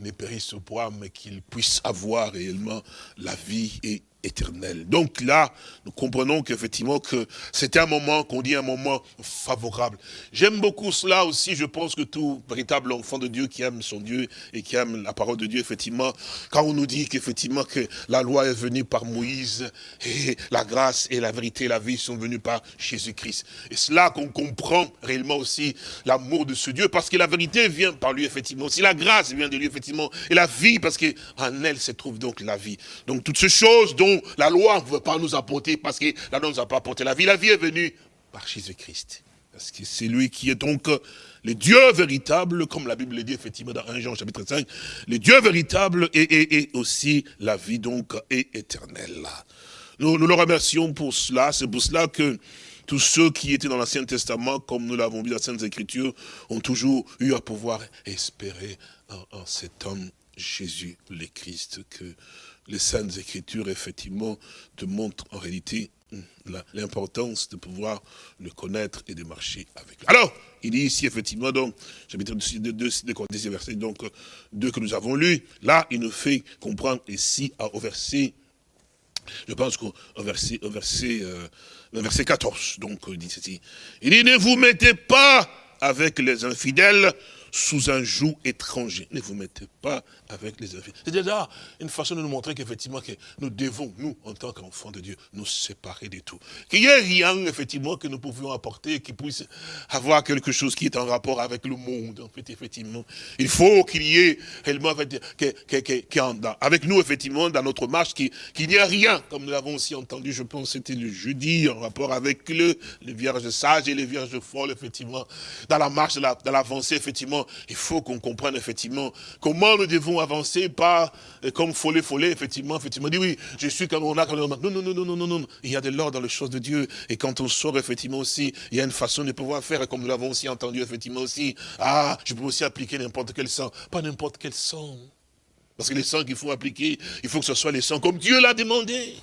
ne périsse point, mais qu'il puisse avoir réellement la vie et éternel. Donc là, nous comprenons qu'effectivement que c'était un moment, qu'on dit un moment favorable. J'aime beaucoup cela aussi, je pense que tout véritable enfant de Dieu qui aime son Dieu et qui aime la parole de Dieu, effectivement, quand on nous dit qu'effectivement que la loi est venue par Moïse et la grâce et la vérité et la vie sont venues par Jésus-Christ. Et c'est là qu'on comprend réellement aussi l'amour de ce Dieu, parce que la vérité vient par lui, effectivement. Si la grâce vient de lui, effectivement, et la vie, parce qu'en elle se trouve donc la vie. Donc toutes ces choses dont la loi ne veut pas nous apporter parce que la loi ne nous a pas apporté la vie. La vie est venue par Jésus-Christ. Parce que c'est lui qui est donc le Dieu véritable, comme la Bible le dit effectivement dans 1 Jean chapitre 5, le Dieu véritable et, aussi la vie donc est éternelle. Nous, nous le remercions pour cela, c'est pour cela que tous ceux qui étaient dans l'Ancien Testament, comme nous l'avons vu dans la Sainte Écriture, ont toujours eu à pouvoir espérer en, en cet homme Jésus le Christ que les Saintes Écritures, effectivement, te montrent en réalité l'importance de pouvoir le connaître et de marcher avec lui. Alors, il dit ici, effectivement, donc, chapitre 2, de verset donc, 2 que nous avons lu, là, il nous fait comprendre ici, au verset, je pense qu'au verset, au verset, euh, verset 14, donc, il dit ceci, il dit, ne vous mettez pas avec les infidèles sous un joug étranger. Ne vous mettez pas avec les infidèles. C'est déjà une façon de nous montrer qu'effectivement, que nous devons, nous, en tant qu'enfants de Dieu, nous séparer de tout. Qu'il n'y ait rien, effectivement, que nous pouvions apporter, qui puisse avoir quelque chose qui est en rapport avec le monde, en fait, effectivement. Il faut qu'il y ait réellement, avec nous, effectivement, dans notre marche, qu'il n'y ait rien, comme nous l'avons aussi entendu, je pense, c'était le jeudi, en rapport avec le, les vierges sages et les vierges folles, effectivement, dans la marche, dans l'avancée, effectivement, il faut qu'on comprenne, effectivement, comment nous devons avancer, pas euh, comme follet, follet, effectivement, effectivement, dit oui, je suis comme on a, comme on a. Non, non, non, non, non, non, non. Il y a de l'ordre dans les choses de Dieu. Et quand on sort, effectivement, aussi, il y a une façon de pouvoir faire, comme nous l'avons aussi entendu, effectivement, aussi. Ah, je peux aussi appliquer n'importe quel sang. Pas n'importe quel sang. Parce que les sangs qu'il faut appliquer, il faut que ce soit les sangs comme Dieu l'a demandé.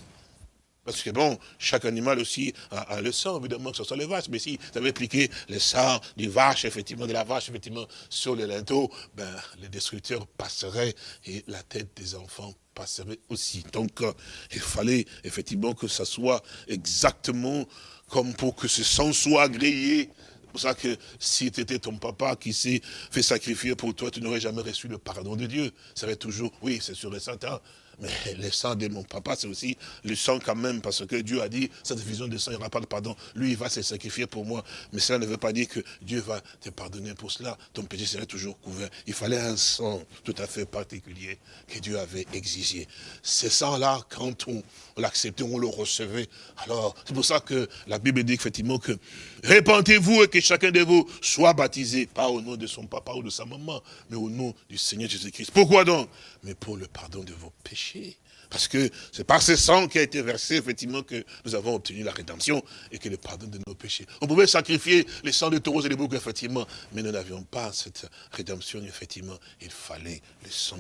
Parce que bon, chaque animal aussi a, le sang, évidemment, que ce soit les vaches. Mais si vous avez appliqué le sang du vache, effectivement, de la vache, effectivement, sur le linteau, ben, les destructeurs passeraient et la tête des enfants passerait aussi. Donc, euh, il fallait effectivement que ça soit exactement comme pour que ce sang soit agréé. C'est pour ça que si tu étais ton papa qui s'est fait sacrifier pour toi, tu n'aurais jamais reçu le pardon de Dieu. Ça serait toujours, oui, c'est sûr et certain, mais le sang de mon papa, c'est aussi le sang quand même, parce que Dieu a dit, cette vision de sang, il n'y aura pas de pardon. Lui, il va se sacrifier pour moi. Mais cela ne veut pas dire que Dieu va te pardonner pour cela. Ton péché serait toujours couvert. Il fallait un sang tout à fait particulier que Dieu avait exigé. Ce sang-là, quand on, l'acceptait, on le recevait. Alors, c'est pour ça que la Bible dit effectivement que répentez-vous et que chacun de vous soit baptisé, pas au nom de son papa ou de sa maman, mais au nom du Seigneur Jésus-Christ. Pourquoi donc? Mais pour le pardon de vos péchés. Parce que c'est par ce sang qui a été versé, effectivement, que nous avons obtenu la rédemption et que le pardon de nos péchés. On pouvait sacrifier les sangs de taureaux et des boucs, effectivement, mais nous n'avions pas cette rédemption, effectivement. Il fallait le sang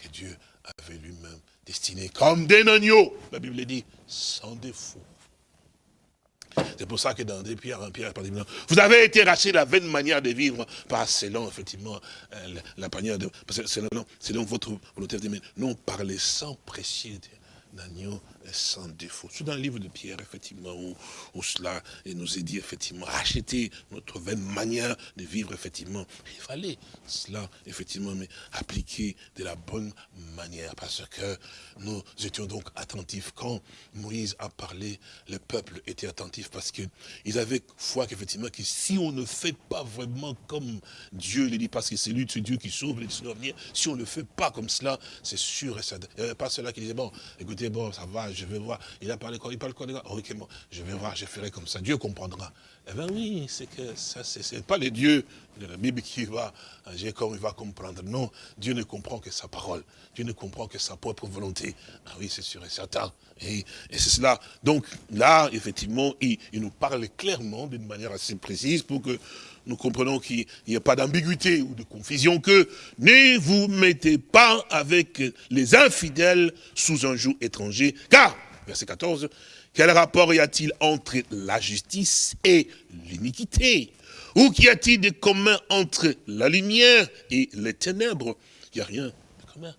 que Dieu avait lui-même destiné comme des agneaux, la Bible dit, sans défaut. C'est pour ça que dans des pierres, en pierre, vous avez été racheté la vaine manière de vivre par selon, effectivement, euh, la manière de, c'est donc votre volonté de non par les sangs précieux d'agneau sans défaut. C'est dans le livre de Pierre, effectivement, où, cela nous est dit, effectivement, acheter notre vaine manière de vivre, effectivement. Il fallait cela, effectivement, mais appliquer de la bonne manière, parce que nous étions donc attentifs. Quand Moïse a parlé, le peuple était attentif, parce qu'ils avaient foi qu'effectivement, que si on ne fait pas vraiment comme Dieu le dit, parce que c'est lui, c'est Dieu qui sauve les si on ne le fait pas comme cela, c'est sûr et ça. Il n'y avait pas cela qui disait, bon, écoutez, bon, ça va, je vais voir. Il a parlé quoi? Il parle quoi Ok, bon, je vais voir, je ferai comme ça. Dieu comprendra. Eh bien oui, c'est que ça, c'est pas le Dieu de la Bible qui va agir comme il va comprendre. Non, Dieu ne comprend que sa parole. Dieu ne comprend que sa propre volonté. Ah oui, c'est sûr et certain. Et, et c'est cela. Donc là, effectivement, il, il nous parle clairement d'une manière assez précise pour que nous comprenons qu'il n'y a pas d'ambiguïté ou de confusion que ne vous mettez pas avec les infidèles sous un joug étranger, car, verset 14, quel rapport y a-t-il entre la justice et l'iniquité? Ou qu'y a-t-il de commun entre la lumière et les ténèbres? Il n'y a rien de commun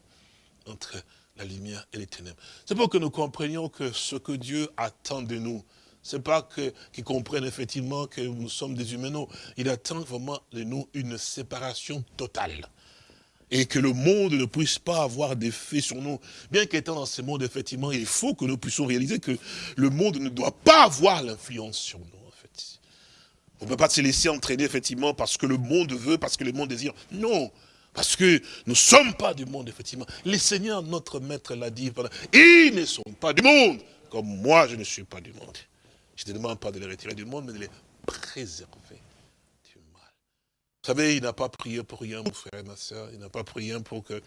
entre la lumière et les ténèbres. C'est pour que nous comprenions que ce que Dieu attend de nous, c'est pas qu'ils comprennent effectivement que nous sommes des humains, non. Il attend vraiment de nous une séparation totale. Et que le monde ne puisse pas avoir d'effet sur nous. Bien qu'étant dans ce monde, effectivement, il faut que nous puissions réaliser que le monde ne doit pas avoir l'influence sur nous, en fait. On ne peut pas se laisser entraîner, effectivement, parce que le monde veut, parce que le monde désire. Non, parce que nous ne sommes pas du monde, effectivement. Les seigneurs, notre maître l'a dit, ils ne sont pas du monde, comme moi je ne suis pas du monde. Je ne demande pas de les retirer du monde, mais de les préserver du mal. Vous savez, il n'a pas prié pour rien, mon frère et ma soeur. Il n'a pas prié pour que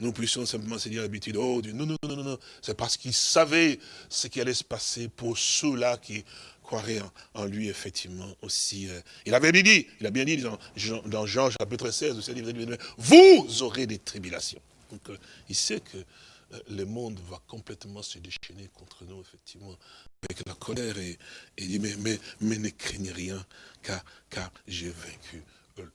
nous puissions simplement se dire l'habitude, oh Dieu, non, non, non, non, non. C'est parce qu'il savait ce qui allait se passer pour ceux-là qui croiraient en, lui, effectivement, aussi. Euh. il avait bien dit, il a bien dit dans, Jean chapitre 16, vous aurez des tribulations. Donc, euh, il sait que le monde va complètement se déchaîner contre nous, effectivement, avec la colère et, il dit, mais, mais, ne craignez rien, car, car j'ai vaincu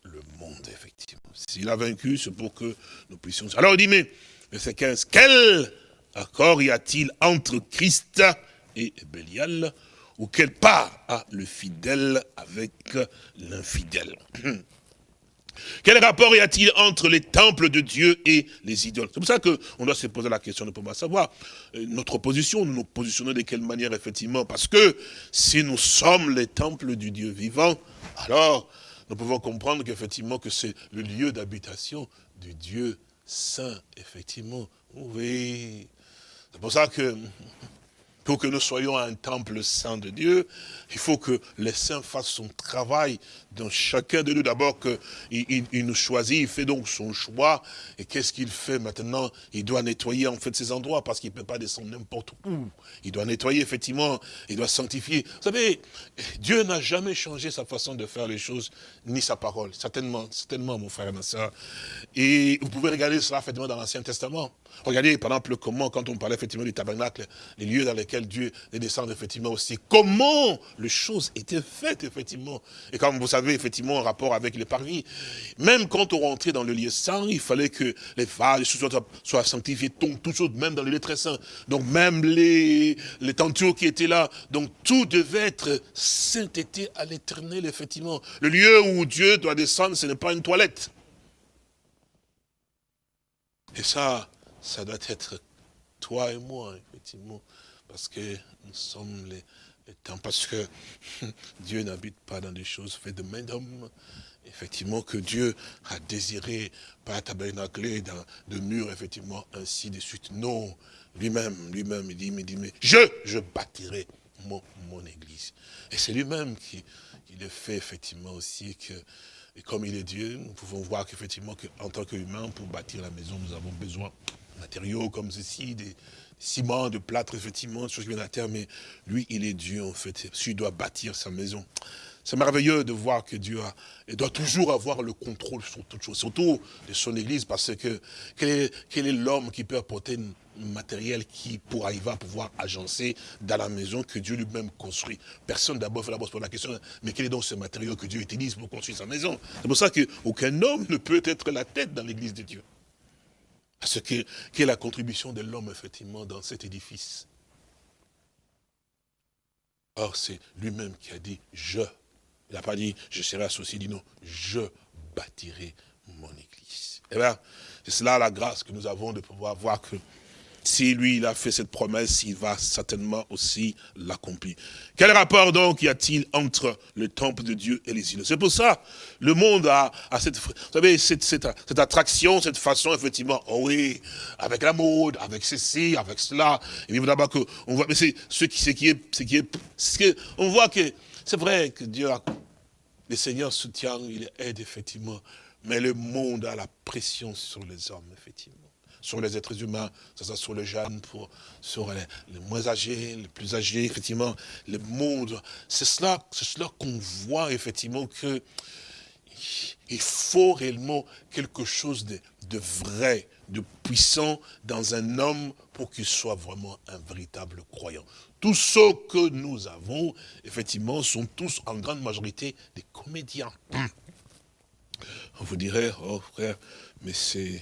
le monde, effectivement. S'il a vaincu, c'est pour que nous puissions... Alors il dit, mais, verset 15, quel accord y a-t-il entre Christ et Bélial ou quelle part a le fidèle avec l'infidèle? Quel rapport y a-t-il entre les temples de Dieu et les idoles? C'est pour ça qu'on doit se poser la question de pouvoir savoir euh, notre position, nous nous positionnons de quelle manière effectivement. Parce que si nous sommes les temples du Dieu vivant, alors nous pouvons comprendre qu'effectivement que c'est le lieu d'habitation du Dieu saint, effectivement. Oui. C'est pour ça que pour que nous soyons un temple saint de Dieu, il faut que les saints fassent son travail dans chacun de nous. D'abord qu'il il, nous choisit, il fait donc son choix. Et qu'est-ce qu'il fait maintenant? Il doit nettoyer en fait ces endroits parce qu'il ne peut pas descendre n'importe où. Il doit nettoyer effectivement, il doit sanctifier. Vous savez, Dieu n'a jamais changé sa façon de faire les choses, ni sa parole. Certainement, certainement mon frère et ma soeur. Et vous pouvez regarder cela effectivement dans l'Ancien Testament. Regardez par exemple comment, quand on parlait effectivement du tabernacle, les lieux dans lesquels Dieu est descendu effectivement aussi, comment les choses étaient faites effectivement. Et comme vous savez effectivement en rapport avec les parvis, même quand on rentrait dans le lieu saint, il fallait que les vases, choses soient, sanctifiées, tout chose, même dans le lieu très saint. Donc même les, les tentures qui étaient là, donc tout devait être sainteté à l'éternel effectivement. Le lieu où Dieu doit descendre, ce n'est pas une toilette. Et ça, ça doit être toi et moi, effectivement, parce que nous sommes les, parce que Dieu n'habite pas dans des choses faites de main d'homme. Effectivement, que Dieu a désiré, pas tabernacler dans de murs, effectivement, ainsi de suite. Non, lui-même, lui-même, il dit, il dit, mais je, je bâtirai mon, mon église. Et c'est lui-même qui, qui le fait, effectivement, aussi, que et comme il est Dieu, nous pouvons voir qu'effectivement, en tant qu'humain, pour bâtir la maison, nous avons besoin matériaux comme ceci, des ciments, de plâtre, effectivement, des choses qui viennent de la terre, mais lui, il est Dieu, en fait. Lui doit bâtir sa maison. C'est merveilleux de voir que Dieu doit toujours avoir le contrôle sur toutes choses, surtout de son Église, parce que quel est l'homme qui peut apporter un matériel qui pourra, il va pouvoir agencer dans la maison que Dieu lui-même construit? Personne d'abord fait d'abord la question, mais quel est donc ce matériau que Dieu utilise pour construire sa maison? C'est pour ça qu'aucun homme ne peut être la tête dans l'Église de Dieu ce qu'est est la contribution de l'homme, effectivement, dans cet édifice. Or, c'est lui-même qui a dit « je ». Il n'a pas dit « je serai associé », il dit « non, je bâtirai mon église ». Eh bien, c'est cela la grâce que nous avons de pouvoir voir que si lui, il a fait cette promesse, il va certainement aussi l'accomplir. Quel rapport donc y a-t-il entre le temple de Dieu et les îles C'est pour ça, le monde a, cette, attraction, cette façon, effectivement, oh oui, avec la mode, avec ceci, avec cela. On voit, mais que, on voit que, c'est vrai que Dieu a, le Seigneur soutient, il aide, effectivement, mais le monde a la pression sur les hommes, effectivement sur les êtres humains, sur les jeunes, pour, sur les, moins âgés, les plus âgés, effectivement, le monde. C'est cela, cela qu'on voit effectivement que il faut réellement quelque chose de, de vrai, de puissant dans un homme pour qu'il soit vraiment un véritable croyant. Tous ceux que nous avons, effectivement, sont tous en grande majorité des comédiens. On vous dirait, oh frère, mais c'est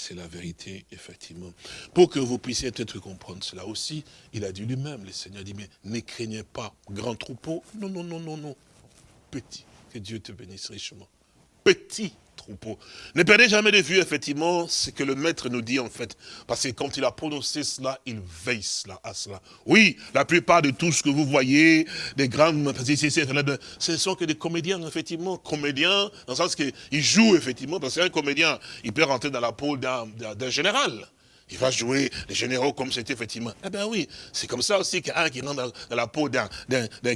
c'est la vérité, effectivement. Pour que vous puissiez peut-être comprendre cela aussi, il a dit lui-même, le Seigneur dit, mais ne craignez pas grand troupeau. Non, non, non, non, non. Petit. Que Dieu te bénisse richement. Petit ne perdez jamais de vue, effectivement, ce que le maître nous dit, en fait. Parce que quand il a prononcé cela, il veille cela, à cela. Oui, la plupart de tout ce que vous voyez, des grandes... Ce sont que des comédiens, effectivement. Comédiens, dans le sens qu'ils jouent, effectivement. Parce qu'un comédien, il peut rentrer dans la peau d'un général. Il va jouer les généraux comme c'était effectivement. Eh bien oui, c'est comme ça aussi qu'un qui rentre dans, la peau d'un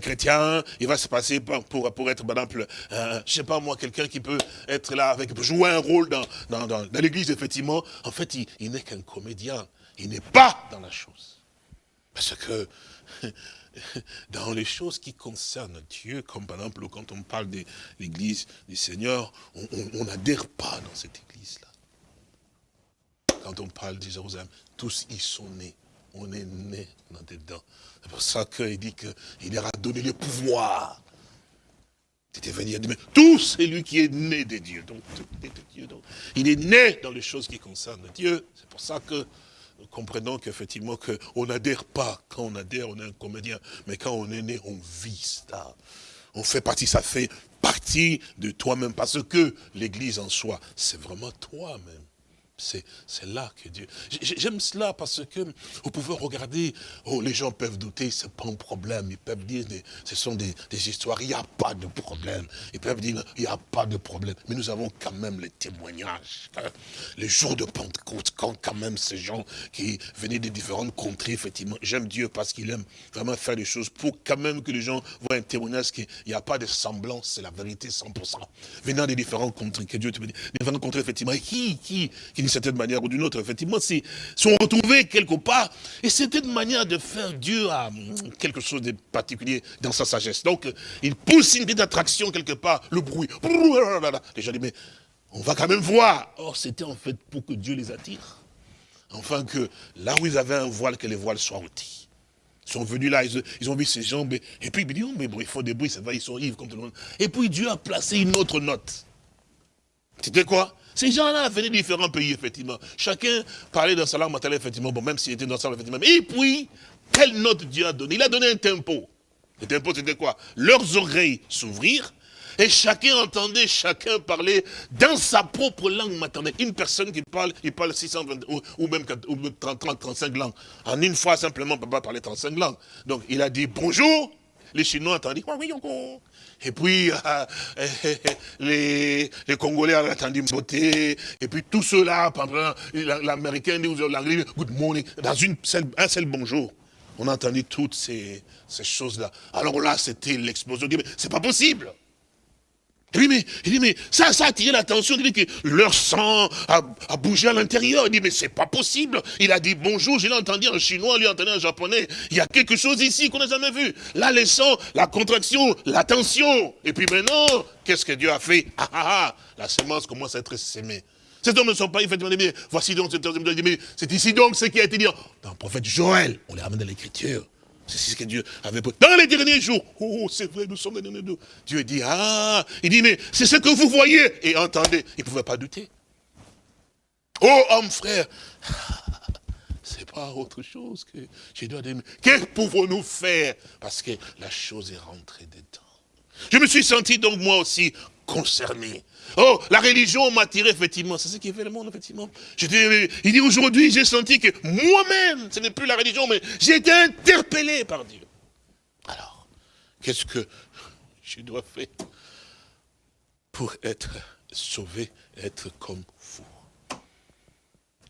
chrétien, il va se passer pour, pour, être, par exemple, euh, je sais pas moi, quelqu'un qui peut être là, avec jouer un rôle dans, dans, dans, l'église, effectivement. En fait, il n'est qu'un comédien. Il n'est pas dans la chose. Parce que dans les choses qui concernent Dieu, comme par exemple quand on parle de l'église du Seigneur, on n'adhère pas dans cette église-là quand on parle de Jérusalem, tous y sont nés. On est nés dedans. C'est pour ça qu'il dit qu'il leur a donné le pouvoir. C'était venir mais tout c'est lui qui est né de Dieu. Donc, il est né dans les choses qui concernent Dieu. C'est pour ça que nous comprenons qu'effectivement, on n'adhère pas. Quand on adhère, on est un comédien. Mais quand on est né, on vit ça. On fait partie, ça fait partie de toi-même. Parce que l'église en soi, c'est vraiment toi-même. C'est là que Dieu... J'aime cela parce que vous pouvez regarder, oh, les gens peuvent douter, c'est pas un problème. Ils peuvent dire, ce sont des, histoires, il n'y a pas de problème. Ils peuvent dire, il n'y a pas de problème. Mais nous avons quand même les témoignages. Hein. Les jours de Pentecôte, quand quand même ces gens qui venaient des différentes contrées, effectivement, j'aime Dieu parce qu'il aime vraiment faire des choses pour quand même que les gens voient un témoignage qu'il n'y a pas de semblance, c'est la vérité 100%. Venant des différentes contrées, que Dieu te dit, différentes contrées, effectivement, qui, certaine manière ou d'une autre, effectivement, sont retrouvés quelque part. Et c'était une manière de faire Dieu à hum, quelque chose de particulier dans sa sagesse. Donc, il pousse une attraction quelque part, le bruit. Les gens disent, mais on va quand même voir. Or, c'était en fait pour que Dieu les attire. Enfin, que là où ils avaient un voile, que les voiles soient ôtés. Ils sont venus là, ils, ont vu ces jambes, et puis ils disent, oh, mais bon, il faut des bruits, ça va, ils sont ivres comme tout le monde. Et puis Dieu a placé une autre note. C'était quoi Ces gens-là venaient de différents pays, effectivement. Chacun parlait dans sa langue maternelle, effectivement, bon, même s'il était dans sa langue, effectivement. Et puis, quelle note Dieu a donné? Il a donné un tempo. Le tempo, c'était quoi? Leurs oreilles s'ouvrirent, et chacun entendait chacun parler dans sa propre langue maternelle. Une personne qui parle, il parle 620 ou, même 30, 35 langues. En une fois, simplement, pas parler 35 langues. Donc, il a dit bonjour. Les Chinois entendaient. Et puis, euh, les, les, Congolais ont entendu beauté. Et puis, tout cela, l'Américain dit l'anglais, good morning. Dans une un seul bonjour, on a entendu toutes ces, ces choses-là. Alors là, c'était l'explosion. C'est pas possible. Il dit, mais, il dit, mais ça, ça a attiré l'attention. Il dit que leur sang a, bougé à l'intérieur. Il dit, mais c'est pas possible. Il a dit bonjour, je l'ai entendu en chinois, lui entendu en japonais. Il y a quelque chose ici qu'on n'a jamais vu. Là, les sons, la contraction, la tension. Et puis maintenant, qu'est-ce que Dieu a fait? Ah, ah, ah, La semence commence à être sémée. Ces hommes ne sont pas effectivement mais voici donc, c'est ici donc ce qui a été dit dans le prophète Joël. On les ramène dans l'écriture. C'est ce que Dieu avait Dans les derniers jours, oh, c'est vrai, nous sommes les derniers jours. Dieu dit, ah, il dit, mais c'est ce que vous voyez et entendez. Il ne pouvait pas douter. Oh, homme, frère, c'est pas autre chose que je dois dire, que pouvons-nous faire? Parce que la chose est rentrée dedans. Je me suis senti donc moi aussi concerné. Oh, la religion m'a tiré, effectivement. C'est ce qui fait le monde, effectivement. Dis, il dit, aujourd'hui, j'ai senti que moi-même, ce n'est plus la religion, mais j'ai été interpellé par Dieu. Alors, qu'est-ce que je dois faire pour être sauvé, être comme vous?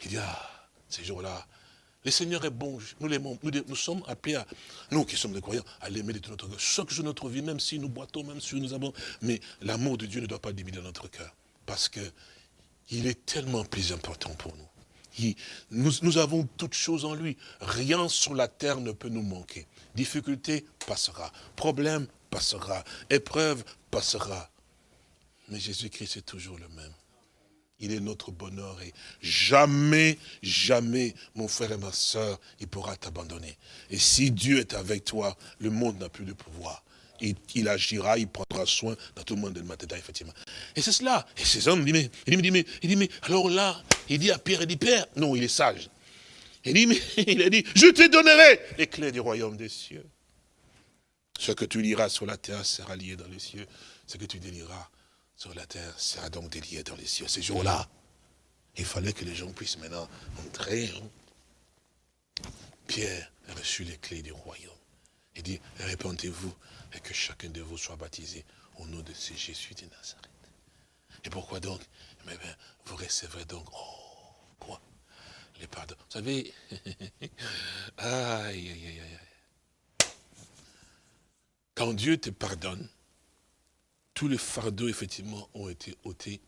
Il dit, ah, ces jours-là, le Seigneur est bon, nous l'aimons, nous, sommes appelés à, nous qui sommes des croyants, à l'aimer de tout notre cœur. Chaque jour de notre vie, même si nous boitons, même si nous avons, mais l'amour de Dieu ne doit pas diminuer notre cœur. Parce que il est tellement plus important pour nous. nous, nous avons toutes choses en lui. Rien sur la terre ne peut nous manquer. Difficulté passera. Problème passera. Épreuve passera. Mais Jésus-Christ est toujours le même. Il est notre bonheur et jamais, jamais, mon frère et ma soeur, il pourra t'abandonner. Et si Dieu est avec toi, le monde n'a plus de pouvoir. Il, agira, il prendra soin dans tout le monde de matin, effectivement. Et c'est cela. Et ces hommes, il dit, mais, mais, il dit, mais, alors là, il dit à Pierre, il dit, Père, non, il est sage. Il dit, mais, il a dit, je te donnerai les clés du royaume des cieux. Ce que tu liras sur la terre sera lié dans les cieux. Ce que tu déliras sur la terre sera donc délié dans les cieux. Ces jours-là, il fallait que les gens puissent maintenant entrer. Pierre a reçu les clés du royaume. Il dit, répondez-vous et que chacun de vous soit baptisé au nom de ce Jésus de Nazareth. Et pourquoi donc? Mais bien, vous recevrez donc, oh, quoi? Les pardons. Vous savez, aïe, aïe, aïe, aïe. Quand Dieu te pardonne, tous les fardeaux, effectivement, ont été ôtés.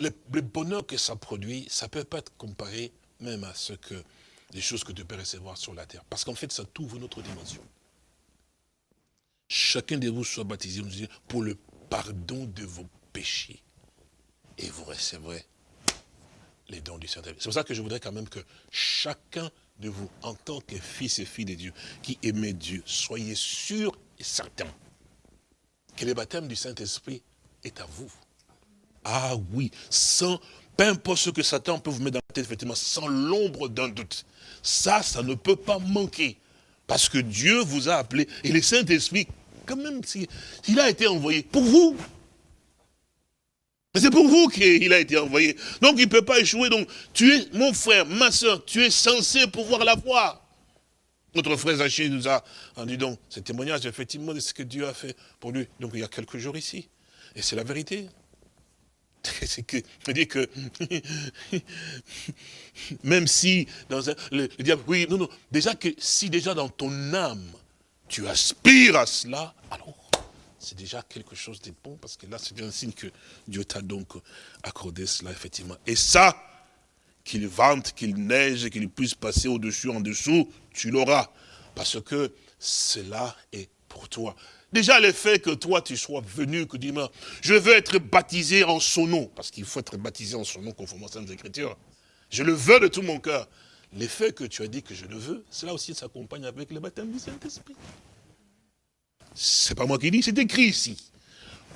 Le, bonheur que ça produit, ça ne peut pas être comparé même à ce que les choses que tu peux recevoir sur la terre. Parce qu'en fait, ça t'ouvre une autre dimension. Chacun de vous soit baptisé pour le pardon de vos péchés. Et vous recevrez les dons du Saint-Esprit. C'est pour ça que je voudrais quand même que chacun de vous, en tant que fils et filles de Dieu, qui aimait Dieu, soyez sûr et certain que le baptême du Saint-Esprit est à vous. Ah oui, sans, peu importe ce que Satan peut vous mettre dans la tête, effectivement, sans l'ombre d'un doute. Ça, ça ne peut pas manquer. Parce que Dieu vous a appelé. Et le Saint-Esprit, quand même, s'il a été envoyé pour vous. Mais c'est pour vous qu'il a été envoyé. Donc il ne peut pas échouer. Donc tu es, mon frère, ma soeur, tu es censé pouvoir la voir. Notre frère Zaché nous a rendu donc ce témoignage effectivement de ce que Dieu a fait pour lui. Donc il y a quelques jours ici. Et c'est la vérité. C'est que, je dis que, même si, dans un, le, diable, oui, non, non, déjà que si déjà dans ton âme, tu aspires à cela, alors c'est déjà quelque chose de bon, parce que là, c'est un signe que Dieu t'a donc accordé cela, effectivement. Et ça, qu'il vente, qu'il neige, qu'il puisse passer au-dessus, en dessous, tu l'auras. Parce que cela est pour toi. Déjà le fait que toi tu sois venu, que dis je veux être baptisé en son nom, parce qu'il faut être baptisé en son nom conformément aux Saintes Écritures. Je le veux de tout mon cœur. L'effet que tu as dit que je le veux, cela aussi s'accompagne avec le baptême du Saint-Esprit. C'est pas moi qui dis, c'est écrit ici.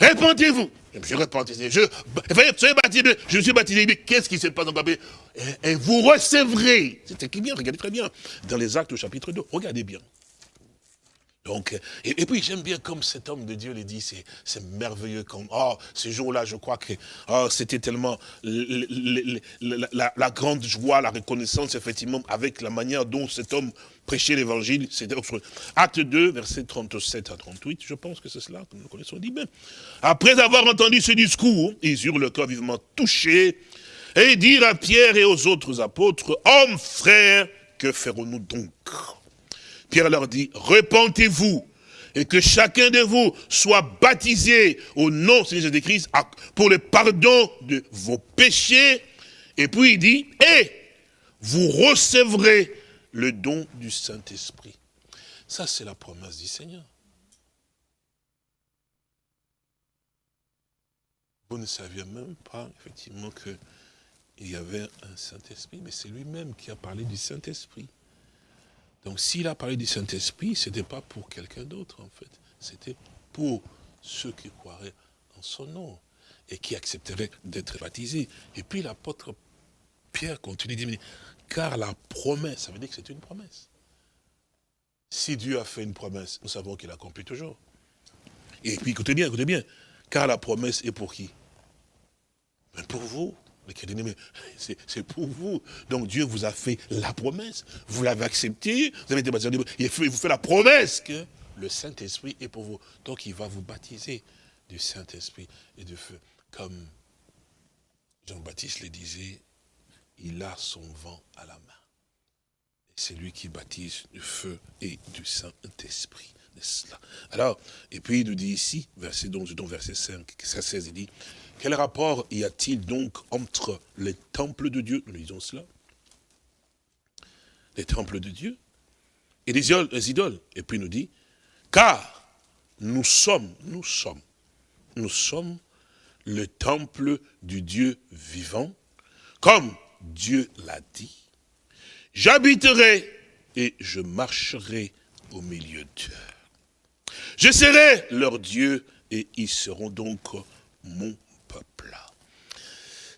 Répentez-vous. Je me suis Je, soyez baptisé, je suis baptisé. Qu'est-ce qui se passe dans le papier et, vous recevrez. C'est bien, regardez très bien. Dans les actes au chapitre 2, regardez bien. Donc, et, puis j'aime bien comme cet homme de Dieu le dit, c'est merveilleux. Comme, oh, ce jour-là, je crois que oh, c'était tellement la, grande joie, la reconnaissance, effectivement, avec la manière dont cet homme prêchait l'évangile. C'était Acte 2, versets 37 à 38, je pense que c'est cela que nous connaissons. dit bien. Après avoir entendu ce discours, ils eurent le cœur vivement touché et dirent à Pierre et aux autres apôtres, hommes, frères, que ferons-nous donc? Pierre leur dit, repentez-vous et que chacun de vous soit baptisé au nom de Jésus-Christ pour le pardon de vos péchés. Et puis il dit, et vous recevrez le don du Saint-Esprit. Ça, c'est la promesse du Seigneur. Vous ne saviez même pas, effectivement, qu'il y avait un Saint-Esprit, mais c'est lui-même qui a parlé du Saint-Esprit. Donc s'il a parlé du Saint-Esprit, ce n'était pas pour quelqu'un d'autre en fait. C'était pour ceux qui croiraient en son nom et qui accepteraient d'être baptisés. Et puis l'apôtre Pierre continue de dire, car la promesse, ça veut dire que c'est une promesse. Si Dieu a fait une promesse, nous savons qu'il accomplit toujours. Et puis écoutez bien, écoutez bien, car la promesse est pour qui? Pour vous. Mais c'est pour vous. Donc Dieu vous a fait la promesse. Vous l'avez accepté. Vous avez été baptisé. Il vous fait la promesse que le Saint-Esprit est pour vous. Donc il va vous baptiser du Saint-Esprit et du feu. Comme Jean-Baptiste le disait, il a son vent à la main. C'est lui qui baptise du feu et du Saint-Esprit. Alors, et puis il nous dit ici, verset, donc, verset 5, 16, il dit, quel rapport y a-t-il donc entre les temples de Dieu, nous lisons cela, les temples de Dieu, et les idoles, Et puis il nous dit, car nous sommes, nous sommes, nous sommes le temple du Dieu vivant, comme Dieu l'a dit. J'habiterai et je marcherai au milieu d'eux. Je serai leur Dieu et ils seront donc mon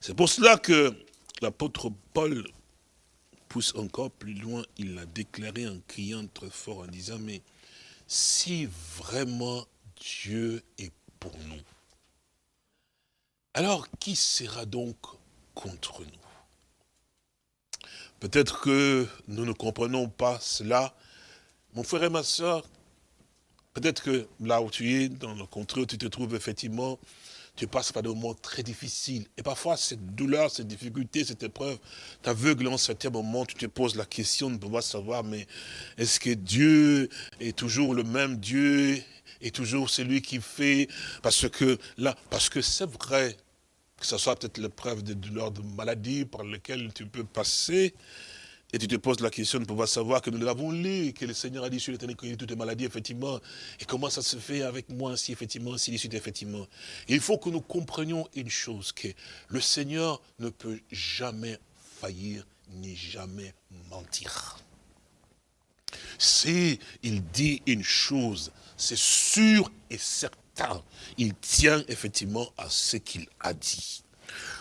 c'est pour cela que l'apôtre Paul pousse encore plus loin, il l'a déclaré en criant très fort, en disant, mais si vraiment Dieu est pour nous, alors qui sera donc contre nous? Peut-être que nous ne comprenons pas cela. Mon frère et ma soeur, peut-être que là où tu es, dans le contrôle où tu te trouves effectivement, tu passes par des moments très difficiles. Et parfois, cette douleur, cette difficulté, cette épreuve t'aveugle en certains moments. Tu te poses la question de pouvoir savoir, mais est-ce que Dieu est toujours le même Dieu est toujours celui qui fait? Parce que là, parce que c'est vrai que ce soit peut-être l'épreuve de douleur, de maladie par laquelle tu peux passer, et tu te poses la question de pouvoir savoir que nous l'avons lu, que le Seigneur a dit sur l'éternel qu'il toutes les maladies, effectivement. Et comment ça se fait avec moi ainsi, effectivement, de suite, effectivement. il faut que nous comprenions une chose, que le Seigneur ne peut jamais faillir, ni jamais mentir. Si il dit une chose, c'est sûr et certain. Il tient effectivement à ce qu'il a dit.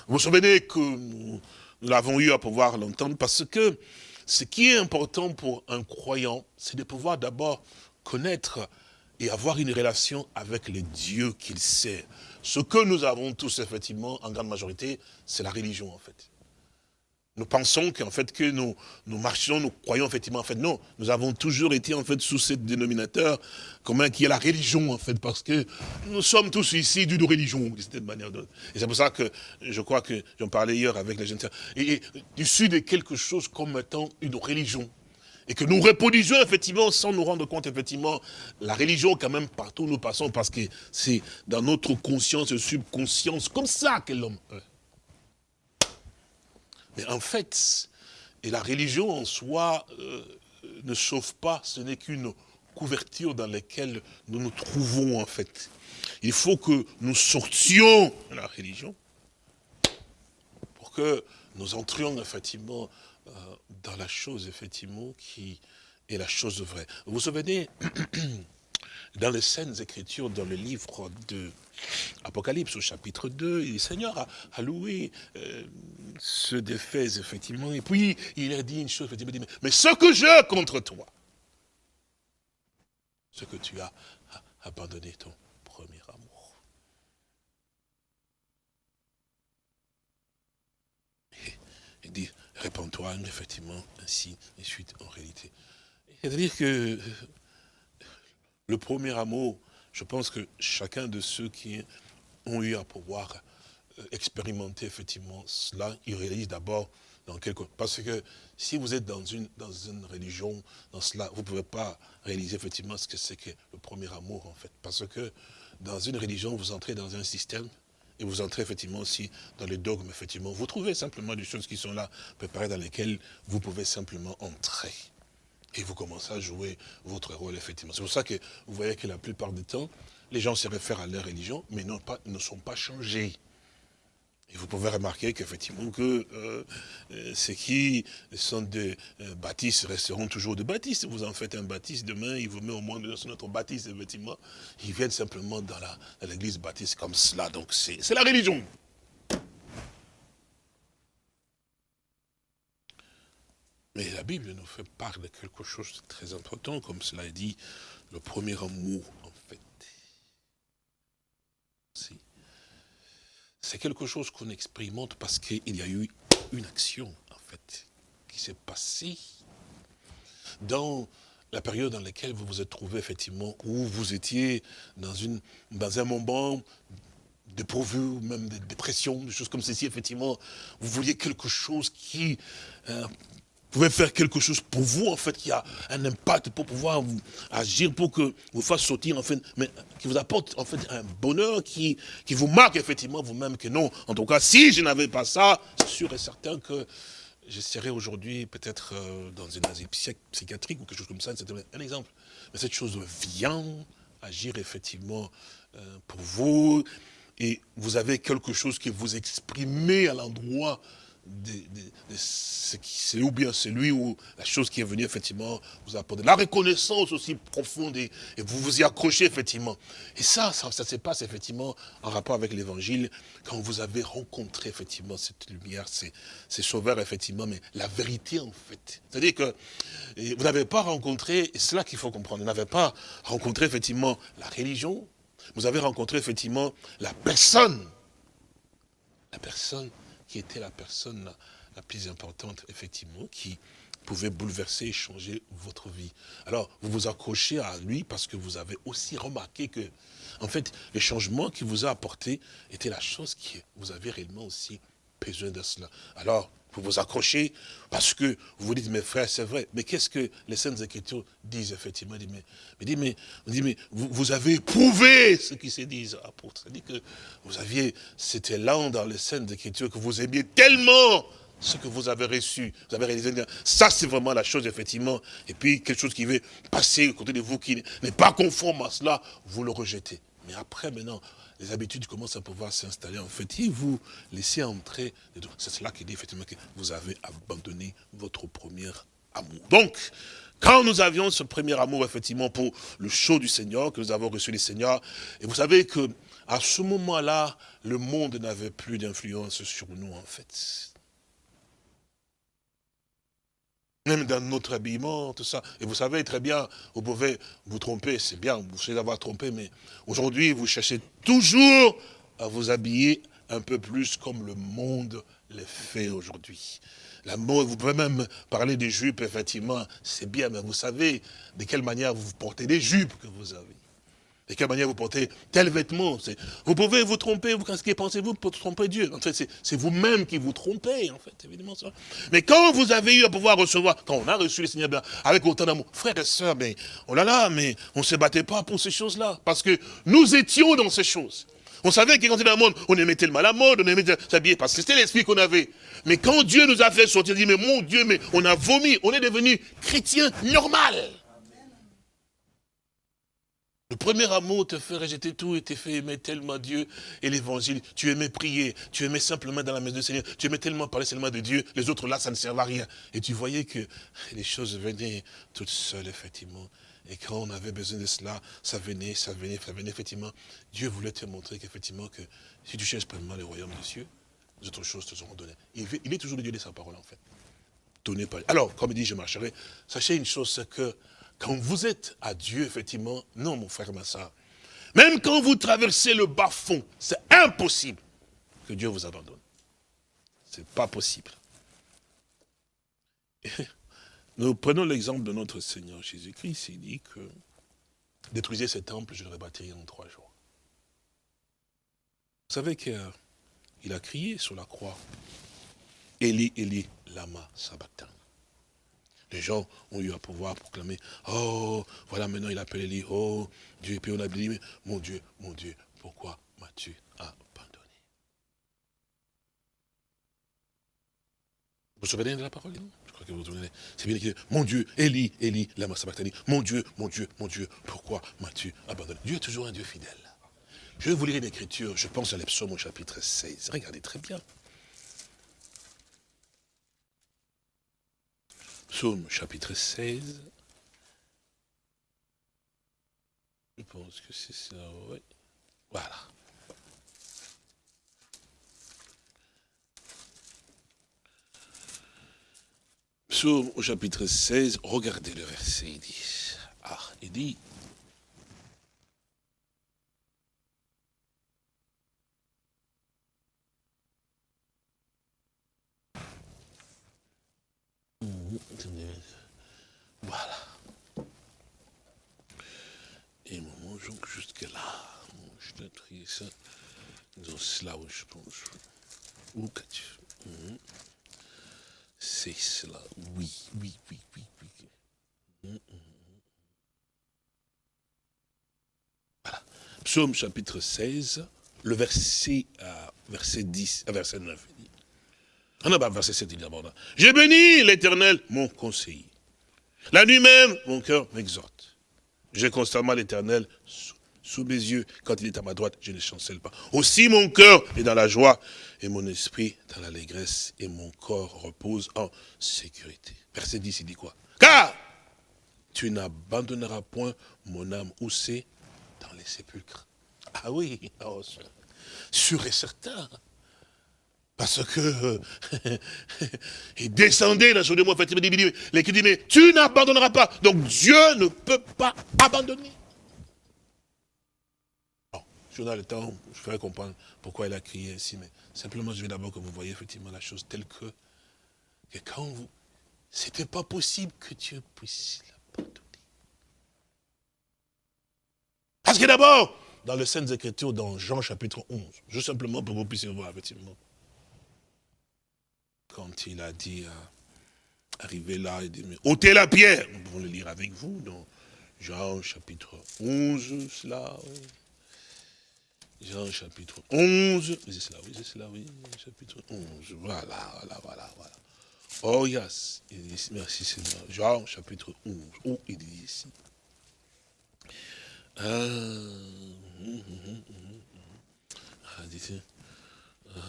Vous vous souvenez que nous, nous l'avons eu à pouvoir l'entendre parce que ce qui est important pour un croyant, c'est de pouvoir d'abord connaître et avoir une relation avec le Dieu qu'il sait. ce que nous avons tous, effectivement, en grande majorité, c'est la religion, en fait. Nous pensons qu'en fait, que nous, marchons, nous croyons effectivement, en fait, non. Nous avons toujours été, en fait, sous ce dénominateur commun qui est la religion, en fait, parce que nous sommes tous ici d'une religion, d'une certaine manière. Et c'est pour ça que je crois que j'en parlais hier avec les jeunes. Et, issu de quelque chose comme étant une religion. Et que nous reproduisons effectivement sans nous rendre compte effectivement la religion quand même partout où nous passons parce que c'est dans notre conscience subconscience comme ça que l'homme Mais en fait, et la religion en soi euh, ne sauve pas, ce n'est qu'une couverture dans laquelle nous nous trouvons en fait. Il faut que nous sortions de la religion pour que nous entrions effectivement euh, dans la chose, effectivement, qui est la chose vraie. Vous vous souvenez, dans les scènes écritures, dans le livre de Apocalypse, au chapitre 2, le Seigneur a, loué euh, ce défait, effectivement, et puis il a dit une chose, effectivement, mais ce que j'ai contre toi, ce que tu as abandonné ton premier amour. il dit, réponds-toi, effectivement, ainsi, et suite, en réalité. C'est-à-dire que euh, le premier amour, je pense que chacun de ceux qui ont eu à pouvoir euh, expérimenter effectivement cela, ils réalisent d'abord dans quelque... Parce que si vous êtes dans une, religion, dans cela, vous ne pouvez pas réaliser effectivement ce que c'est que le premier amour en fait. Parce que dans une religion, vous entrez dans un système et vous entrez effectivement aussi dans les dogmes, effectivement. Vous trouvez simplement des choses qui sont là, préparées, dans lesquelles vous pouvez simplement entrer. Et vous commencez à jouer votre rôle, effectivement. C'est pour ça que vous voyez que la plupart du temps, les gens se réfèrent à leur religion, mais pas, ne sont pas changés. Et vous pouvez remarquer qu'effectivement que euh, euh, ceux qui sont des euh, baptistes resteront toujours des baptistes. Vous en faites un baptiste demain, il vous met au moins dans notre baptiste, effectivement. Ils viennent simplement dans l'église baptiste comme cela. Donc c'est la religion. Mais la Bible nous fait part de quelque chose de très important, comme cela est dit, le premier amour, en fait. C'est quelque chose qu'on expérimente parce qu'il y a eu une action, en fait, qui s'est passée dans la période dans laquelle vous vous êtes trouvé, effectivement, où vous étiez dans, une, dans un moment dépourvu, même de dépression, des choses comme ceci, effectivement, vous vouliez quelque chose qui euh, pouvez faire quelque chose pour vous, en fait, qui a un impact pour pouvoir agir, pour que vous fasse sortir, en fait, mais qui vous apporte, en fait, un bonheur qui, qui vous marque, effectivement, vous-même, que non. En tout cas, si je n'avais pas ça, c'est sûr et certain que je serais aujourd'hui peut-être euh, dans une asile psychiatrique ou quelque chose comme ça, c'est un exemple. Mais cette chose vient agir, effectivement, euh, pour vous, et vous avez quelque chose que vous exprimez à l'endroit c'est ou bien celui ou la chose qui est venue effectivement vous apporter. La reconnaissance aussi profonde et, vous vous y accrochez effectivement. Et ça, ça, se passe effectivement en rapport avec l'évangile quand vous avez rencontré effectivement cette lumière, ces, ces sauveurs effectivement, mais la vérité en fait. C'est-à-dire que vous n'avez pas rencontré, et c'est là qu'il faut comprendre, vous n'avez pas rencontré effectivement la religion, vous avez rencontré effectivement la personne. La personne était la personne la, plus importante, effectivement, qui pouvait bouleverser et changer votre vie. Alors, vous vous accrochez à lui parce que vous avez aussi remarqué que, en fait, le changement qu'il vous a apporté était la chose qui vous avez réellement aussi besoin de cela. Alors, vous vous accrochez parce que vous vous dites, mes frères, c'est vrai. Mais qu'est-ce que les Saintes Écritures disent, effectivement? Dit, mais, dit, mais, mais vous, vous, avez éprouvé ce qui se dit, apôtre. C'est-à-dire que vous aviez cet élan dans les Saintes Écritures que vous aimiez tellement ce que vous avez reçu, vous avez réalisé, ça c'est vraiment la chose effectivement, et puis quelque chose qui veut passer à côté de vous qui n'est pas conforme à cela, vous le rejetez. Mais après maintenant, les habitudes commencent à pouvoir s'installer. En fait, et vous laissez entrer. C'est cela qui dit effectivement que vous avez abandonné votre premier amour. Donc, quand nous avions ce premier amour, effectivement, pour le show du Seigneur, que nous avons reçu du Seigneur, et vous savez que à ce moment-là, le monde n'avait plus d'influence sur nous, en fait. Même dans notre habillement, tout ça. Et vous savez très bien, vous pouvez vous tromper, c'est bien, vous savez avoir trompé, mais aujourd'hui, vous cherchez toujours à vous habiller un peu plus comme le monde le fait aujourd'hui. La vous pouvez même parler des jupes, effectivement, c'est bien, mais vous savez de quelle manière vous portez des jupes que vous avez. De quelle manière vous portez tel vêtement. Vous pouvez vous tromper, vous, que pensez-vous pour tromper Dieu En fait, c'est vous-même qui vous trompez, en fait, évidemment. Ça. Mais quand vous avez eu à pouvoir recevoir, quand on a reçu le Seigneur avec autant d'amour, frères et sœurs, mais, oh là là, mais on ne se battait pas pour ces choses-là, parce que nous étions dans ces choses. On savait que quand on était dans le monde, on aimait tellement la mode, on aimait s'habiller, parce que c'était l'esprit qu'on avait. Mais quand Dieu nous a fait sortir, on dit, mais mon Dieu, mais on a vomi, on est devenu chrétien normal. Le premier amour te fait rejeter tout et te fait aimer tellement Dieu et l'évangile. Tu aimais prier, tu aimais simplement dans la maison du Seigneur, tu aimais tellement parler seulement de Dieu, les autres là, ça ne servait à rien. Et tu voyais que les choses venaient toutes seules, effectivement. Et quand on avait besoin de cela, ça venait, ça venait, ça venait, effectivement. Dieu voulait te montrer qu'effectivement, que si tu cherches pleinement le royaume des cieux, les autres choses te seront données. Il est toujours le Dieu de sa parole, en fait. Alors, comme il dit, je marcherai. Sachez une chose, c'est que quand vous êtes à Dieu, effectivement, non, mon frère, ma soeur, même quand vous traversez le bas fond, c'est impossible que Dieu vous abandonne. C'est pas possible. Nous prenons l'exemple de notre Seigneur Jésus-Christ. Il dit que détruisez ce temple, je le rebâtirai en trois jours. Vous savez qu'il a crié sur la croix. Eli, Eli, lama sabachthani. Les gens ont eu à pouvoir proclamer, oh, voilà maintenant il appelle Eli, oh, Dieu, et puis on a dit, mon Dieu, mon Dieu, pourquoi m'as-tu abandonné Vous vous souvenez de la parole crois que vous C'est bien écrit. Mon Dieu, Élie, Élie, lama sabachthani. Mon Dieu, mon Dieu, mon Dieu, pourquoi m'as-tu abandonné Dieu est toujours un Dieu fidèle. Je vais vous lire une écriture, je pense à l'Epsaume au chapitre 16. Regardez très bien. Psaume chapitre 16. Je pense que c'est ça, oui. Voilà. Psaume au chapitre 16, regardez le verset, il dit, ah, il dit, Voilà. Et moment, donc jusque là. Je dois trier ça. Dans cela, où je pense. Où qu'as-tu? Mhm. C'est cela. Oui, oui, oui, oui, oui. Mm, mm. Voilà. Psaume chapitre 16, le verset, verset 10, euh, verset 9. Ah non, bah, verset 7, il dit d'abord. J'ai béni l'éternel, mon conseiller. La nuit même, mon cœur m'exhorte. J'ai constamment l'éternel sous mes yeux. Quand il est à ma droite, je ne chancelle pas. Aussi mon cœur est dans la joie et mon esprit dans l'allégresse et mon corps repose en sécurité. Verset 10, il dit quoi? Car tu n'abandonneras point mon âme où dans les sépulcres. Ah oui, oh, sûr et certain. Parce que il descendait dans de moi, il dit, mais tu n'abandonneras pas. Donc Dieu ne peut pas abandonner. Je dans le temps, je ferai comprendre pourquoi il a crié ainsi, mais simplement je vais d'abord que vous voyez effectivement la chose telle que, que quand vous, c'était pas possible que Dieu puisse l'abandonner. Parce que d'abord, dans les Saintes Écritures, dans Jean chapitre 11, juste simplement pour que vous puissiez voir effectivement, quand il a dit, à arriver là, il dit, mais ôtez la pierre, nous pouvons le lire avec vous, dans Jean chapitre 11, cela, oui. Jean chapitre 11. C'est cela, oui, c'est cela, oui. Chapitre 11. Voilà, voilà, voilà, voilà. Oh yes. Il dit merci Seigneur. Jean chapitre 11. Oh, il dit ici. Ah, hum, hum, hum, ah dit ah,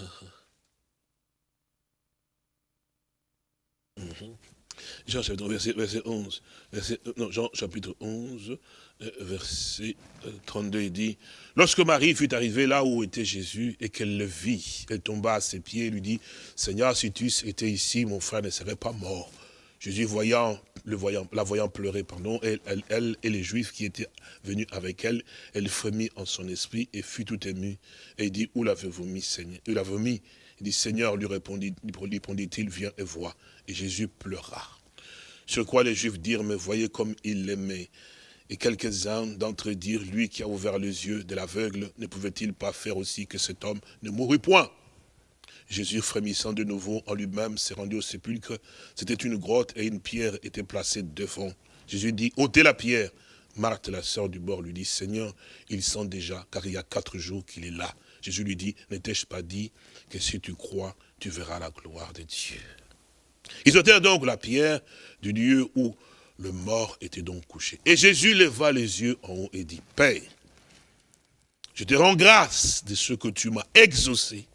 Jean chapitre 11, verset, verset 11. Verset, non, Jean chapitre 11, euh, verset 32, euh, il dit, lorsque Marie fut arrivée là où était Jésus et qu'elle le vit, elle tomba à ses pieds et lui dit, Seigneur, si tu étais ici, mon frère ne serait pas mort. Jésus voyant, le voyant, la voyant pleurer, pardon, elle, elle, et les Juifs qui étaient venus avec elle, elle frémit en son esprit et fut tout émue. Et il dit, où l'avez-vous mis, Seigneur? Il l'avez mis? Il dit, Seigneur, lui répondit-il, viens et vois. Et Jésus pleura. Sur quoi les Juifs dirent, mais voyez comme il l'aimait. Et quelques-uns d'entre eux dirent, lui qui a ouvert les yeux de l'aveugle, ne pouvait-il pas faire aussi que cet homme ne mourût point? Jésus, frémissant de nouveau en lui-même, s'est rendu au sépulcre. C'était une grotte et une pierre était placée devant. Jésus dit, ôtez la pierre. Marthe, la sœur du bord, lui dit, Seigneur, il sent déjà, car il y a quatre jours qu'il est là. Jésus lui dit, ne t'ai-je pas dit que si tu crois, tu verras la gloire de Dieu? Ils ôtèrent donc la pierre du lieu où le mort était donc couché. Et Jésus leva les yeux en haut et dit, Père, je te rends grâce de ce que tu m'as exaucé.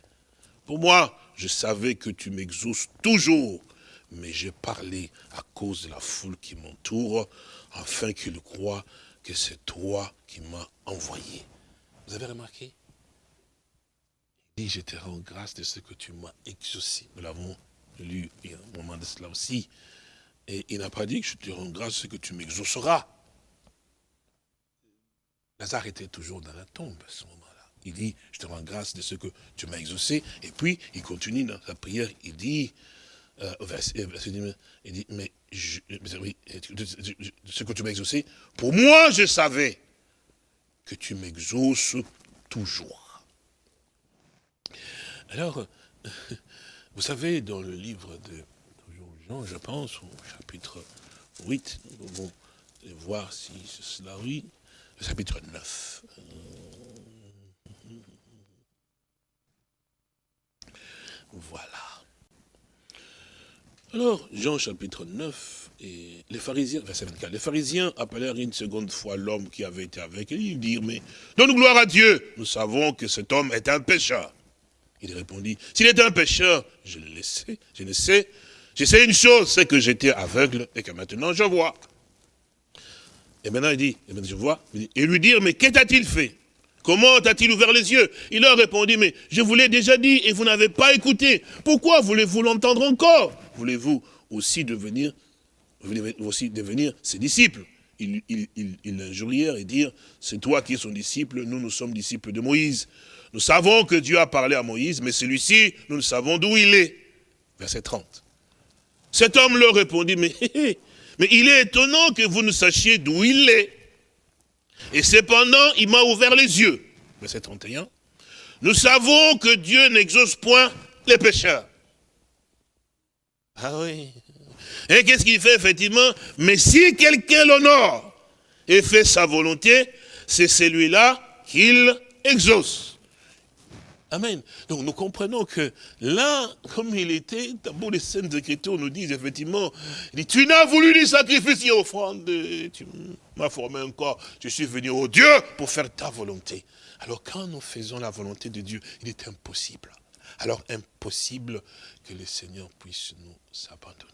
Pour moi, je savais que tu m'exauces toujours, mais j'ai parlé à cause de la foule qui m'entoure, afin qu'ils croient que c'est toi qui m'as envoyé. Vous avez remarqué? Je te rends grâce de ce que tu m'as exaucé. Nous l'avons lu il y a un moment de cela aussi. Et il n'a pas dit que je te rends grâce de ce que tu m'exauceras. Lazare était toujours dans la tombe à ce moment. Il dit, je te rends grâce de ce que tu m'as exaucé. Et puis, il continue dans sa prière, il dit, euh, il dit, mais ce que tu m'as exaucé, pour moi, je savais que tu m'exauces toujours. Alors, vous savez, dans le livre de Jean, je pense, au chapitre 8, nous pouvons voir si c'est cela, oui, le chapitre 9. Voilà. Alors, Jean chapitre 9, et les pharisiens, verset 24, les pharisiens appelèrent une seconde fois l'homme qui avait été avec eux, ils dirent, mais donne gloire à Dieu, nous savons que cet homme est un pécheur. Il répondit, s'il est un pécheur, je le sais, je le sais, je sais une chose, c'est que j'étais aveugle et que maintenant je vois. Et maintenant il dit, et je vois, et lui dire, mais qu'est-il t il fait? Comment a-t-il ouvert les yeux? Il leur répondit, mais je vous l'ai déjà dit et vous n'avez pas écouté. Pourquoi voulez-vous l'entendre encore? Voulez-vous aussi devenir, ses disciples? Il, il, et dire, c'est toi qui es son disciple, nous, nous sommes disciples de Moïse. Nous savons que Dieu a parlé à Moïse, mais celui-ci, nous ne savons d'où il est. Verset 30. Cet homme leur répondit, mais, mais il est étonnant que vous ne sachiez d'où il est. Et cependant, il m'a ouvert les yeux. Verset 31. Nous savons que Dieu n'exauce point les pécheurs. Ah oui. Et qu'est-ce qu'il fait effectivement? Mais si quelqu'un l'honore et fait sa volonté, c'est celui-là qu'il exauce. Amen. Donc nous comprenons que là, comme il était, d'abord les scènes Écritures nous disent effectivement, tu n'as voulu ni sacrifice ni offrande, tu m'as formé encore, je suis venu au Dieu pour faire ta volonté. Alors quand nous faisons la volonté de Dieu, il est impossible. Alors impossible que le Seigneur puisse nous abandonner.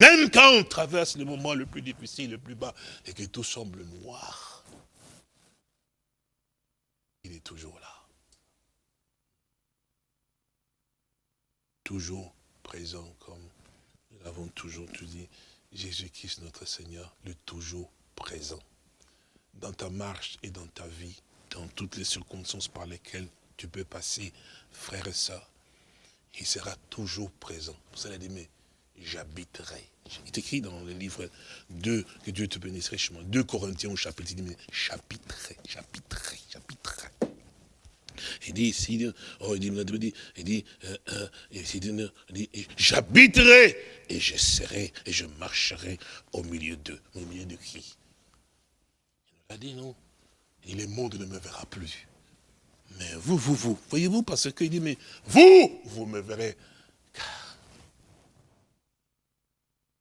Même quand on traverse le moment le plus difficile, le plus bas, et que tout semble noir, il est toujours là. Toujours présent, comme nous l'avons toujours tout dit, Jésus-Christ notre Seigneur, le toujours présent. Dans ta marche et dans ta vie, dans toutes les circonstances par lesquelles tu peux passer, frère et sœur, il sera toujours présent. Vous allez dire, mais j'habiterai. Il est écrit dans le livre 2, que Dieu te bénisse richement, 2 Corinthiens au chapitre, il dit, mais j'habiterai, j'habiterai, j'habiterai. Il dit ici, oh, il dit, il dit, euh, euh, dit, j'habiterai et je serai et je marcherai au milieu d'eux. Au milieu de qui? Il l'a dit, non? Il le monde ne me verra plus. Mais vous, vous, vous, voyez-vous, parce qu'il dit, mais vous, vous me verrez.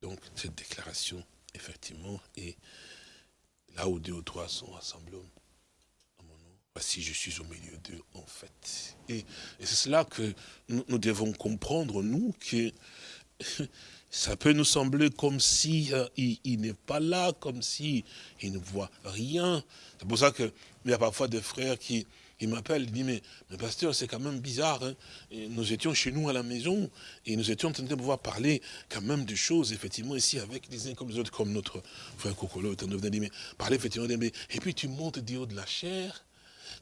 Donc, cette déclaration, effectivement, est là où deux ou trois sont assemblés Voici, je suis au milieu d'eux, en fait. Et, c'est cela que nous, devons comprendre, nous, que ça peut nous sembler comme si euh, il, n'est pas là, comme si il ne voit rien. C'est pour ça qu'il y a parfois des frères qui, il m'appelle, il dit, mais, mais pasteur, c'est quand même bizarre. Hein. nous étions chez nous à la maison et nous étions en train de pouvoir parler quand même de choses, effectivement, ici, avec les uns comme les autres, comme notre frère Kokolo, dit, mais parler effectivement, et puis tu montes du haut de la chair,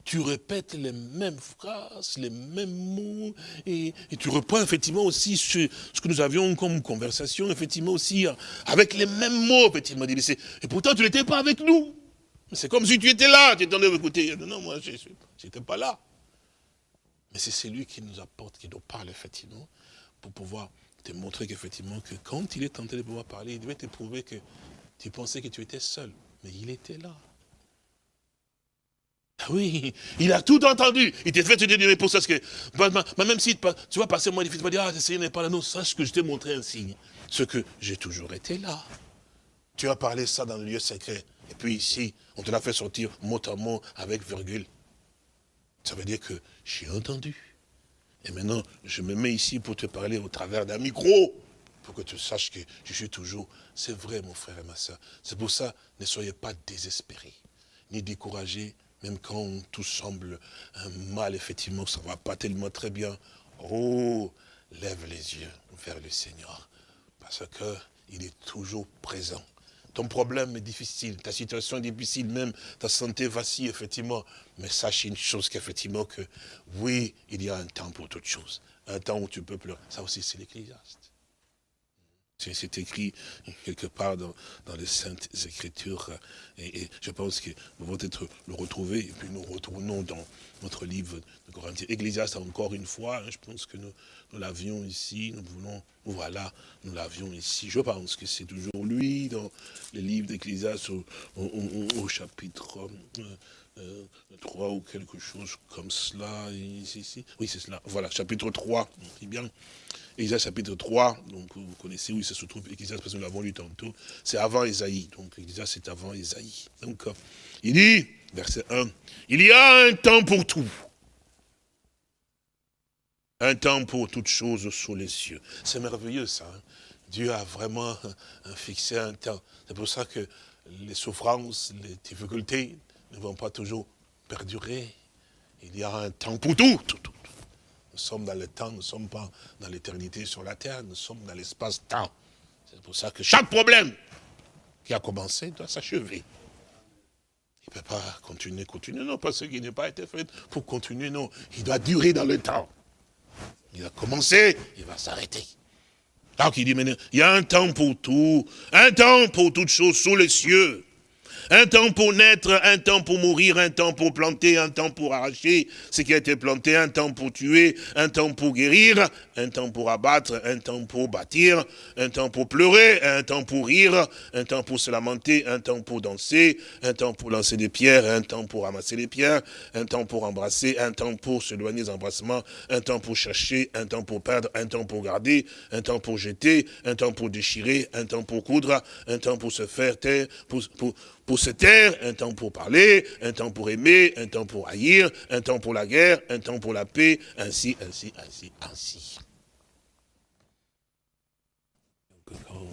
tu répètes les mêmes phrases, les mêmes mots, et, tu reprends effectivement aussi ce, que nous avions comme conversation, effectivement aussi, avec les mêmes mots, effectivement. Et pourtant, tu n'étais pas avec nous. C'est comme si tu étais là, tu étais en train d'écouter. Non, moi, je n'étais pas là. Mais c'est celui qui nous apporte, qui nous parle, effectivement, pour pouvoir te montrer qu'effectivement, que quand il est tenté de pouvoir parler, il devait te prouver que tu pensais que tu étais seul. Mais il était là. Ah oui, il a tout entendu. Il t'a fait te dire pour ça. Parce que, même si tu vas passer moins difficile, tu vas dire, ah, le Seigneur n'est pas là. Non, sache que je t'ai montré un signe. Ce que j'ai toujours été là. Tu as parlé ça dans le lieu secret. Et puis ici, on te l'a fait sortir mot à mot avec virgule. Ça veut dire que j'ai entendu. Et maintenant, je me mets ici pour te parler au travers d'un micro, pour que tu saches que je suis toujours. C'est vrai, mon frère et ma soeur. C'est pour ça, ne soyez pas désespérés, ni découragés, même quand tout semble un mal, effectivement, ça ne va pas tellement très bien. Oh, lève les yeux vers le Seigneur, parce qu'il est toujours présent. Ton problème est difficile, ta situation est difficile, même ta santé vacille, effectivement. Mais sache une chose qu'effectivement, que oui, il y a un temps pour toute chose. Un temps où tu peux pleurer. Ça aussi, c'est l'Ecclésiaste. C'est écrit quelque part dans, les Saintes Écritures. Et, je pense que nous allons peut-être le retrouver. Et puis nous retournons dans notre livre de Corinthiens. Ecclésiaste, encore une fois, hein, je pense que nous, l'avions ici. Nous voulons, voilà, nous l'avions ici. Je pense que c'est toujours lui dans le livre d'Ecclésiaste au, chapitre 3 euh, euh, ou quelque chose comme cela. Oui, c'est cela. Voilà, chapitre 3. bien. Isaïe chapitre 3, donc vous connaissez où se trouve Ecclésiaste, parce que nous l'avons lu tantôt, c'est avant Isaïe, donc Ecclésiaste c'est avant Isaïe. Donc, il dit, verset 1, il y a un temps pour tout. Un temps pour toutes choses sous les cieux. C'est merveilleux ça. Hein. Dieu a vraiment fixé un temps. C'est pour ça que les souffrances, les difficultés ne vont pas toujours perdurer. Il y a un temps pour tout, tout, tout. Nous sommes dans le temps, nous ne sommes pas dans l'éternité sur la terre, nous sommes dans l'espace-temps. C'est pour ça que chaque problème qui a commencé doit s'achever. Il ne peut pas continuer, continuer, non, parce qu'il n'est pas été fait pour continuer, non. Il doit durer dans le temps. Il a commencé, il va s'arrêter. Donc il dit maintenant, il y a un temps pour tout, un temps pour toutes choses sous les cieux. Un temps pour naître, un temps pour mourir, un temps pour planter, un temps pour arracher ce qui a été planté, un temps pour tuer, un temps pour guérir, un temps pour abattre, un temps pour bâtir, un temps pour pleurer, un temps pour rire, un temps pour se lamenter, un temps pour danser, un temps pour lancer des pierres, un temps pour ramasser les pierres, un temps pour embrasser, un temps pour s'éloigner des embrassements, un temps pour chercher, un temps pour perdre, un temps pour garder, un temps pour jeter, un temps pour déchirer, un temps pour coudre, un temps pour se faire taire, pour, pour, pour se taire, un temps pour parler, un temps pour aimer, un temps pour haïr, un temps pour la guerre, un temps pour la paix, ainsi, ainsi, ainsi, ainsi. Donc, quand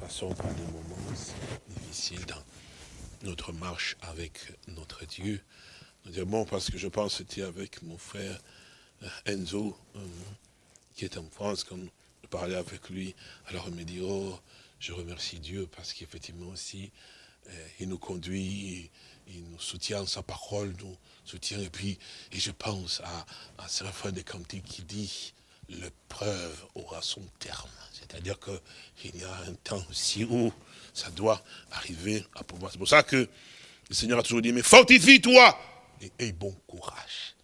passons par des moments difficiles dans notre marche avec notre Dieu, nous disons, bon, parce que je pense que c'était avec mon frère euh, Enzo, euh, qui est en France, quand je parlais avec lui, alors il me dit, oh, je remercie Dieu parce qu'effectivement aussi, euh, il nous conduit, il, nous soutient, sa parole nous soutient. Et puis, je pense à, à Séraphin de Cantiques qui dit, l'épreuve aura son terme. C'est-à-dire qu'il y a un temps aussi où ça doit arriver à pouvoir. C'est pour ça que le Seigneur a toujours dit, mais fortifie-toi et aie bon courage.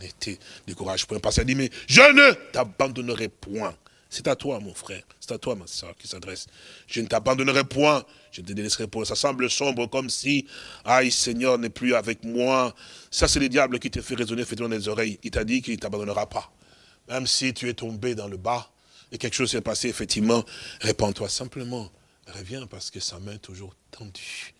N'était décourage point. Parce qu'il dit, mais je ne t'abandonnerai point. C'est à toi, mon frère. C'est à toi, ma soeur, qui s'adresse. Je ne t'abandonnerai point. Je te délaisserai point. Ça semble sombre, comme si, aïe, Seigneur n'est plus avec moi. Ça, c'est le diable qui te fait résonner effectivement dans les oreilles. Il t'a dit qu'il ne t'abandonnera pas. Même si tu es tombé dans le bas, et quelque chose s'est passé, effectivement, répands-toi simplement. Reviens parce que sa main est toujours tendue.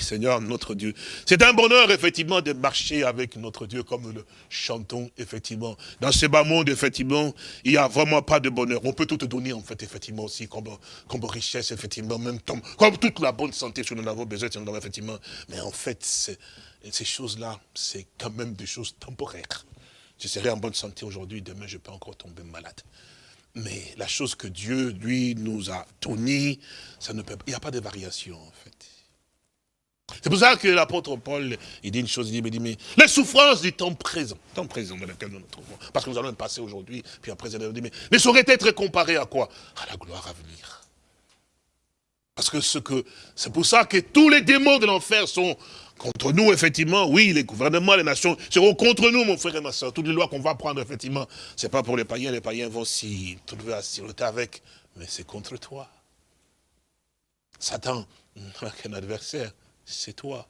Seigneur, notre Dieu. C'est un bonheur, effectivement, de marcher avec notre Dieu, comme nous le chantons, effectivement. Dans ce bas monde, effectivement, il n'y a vraiment pas de bonheur. On peut tout te donner, en fait, effectivement, aussi, comme, comme richesse, effectivement, même comme, comme toute la bonne santé, si nous en avons besoin, si nous en avons, effectivement. Mais en fait, ces choses-là, c'est quand même des choses temporaires. Je serai en bonne santé aujourd'hui, demain, je peux encore tomber malade. Mais la chose que Dieu, lui, nous a donné, ça ne peut il n'y a pas de variation, en fait. C'est pour ça que l'apôtre Paul, il dit une chose, il dit, mais les souffrances du temps présent, temps présent dans lequel nous nous trouvons, parce que nous allons passer aujourd'hui, puis après, il dit, mais, mais saurait être comparé à quoi? À la gloire à venir. Parce que ce que, c'est pour ça que tous les démons de l'enfer sont contre nous, effectivement. Oui, les gouvernements, les nations seront contre nous, mon frère et ma soeur. Toutes les lois qu'on va prendre, effectivement, c'est pas pour les païens. Les païens vont s'y trouver à s'y avec, mais c'est contre toi. Satan qu'un adversaire c'est toi.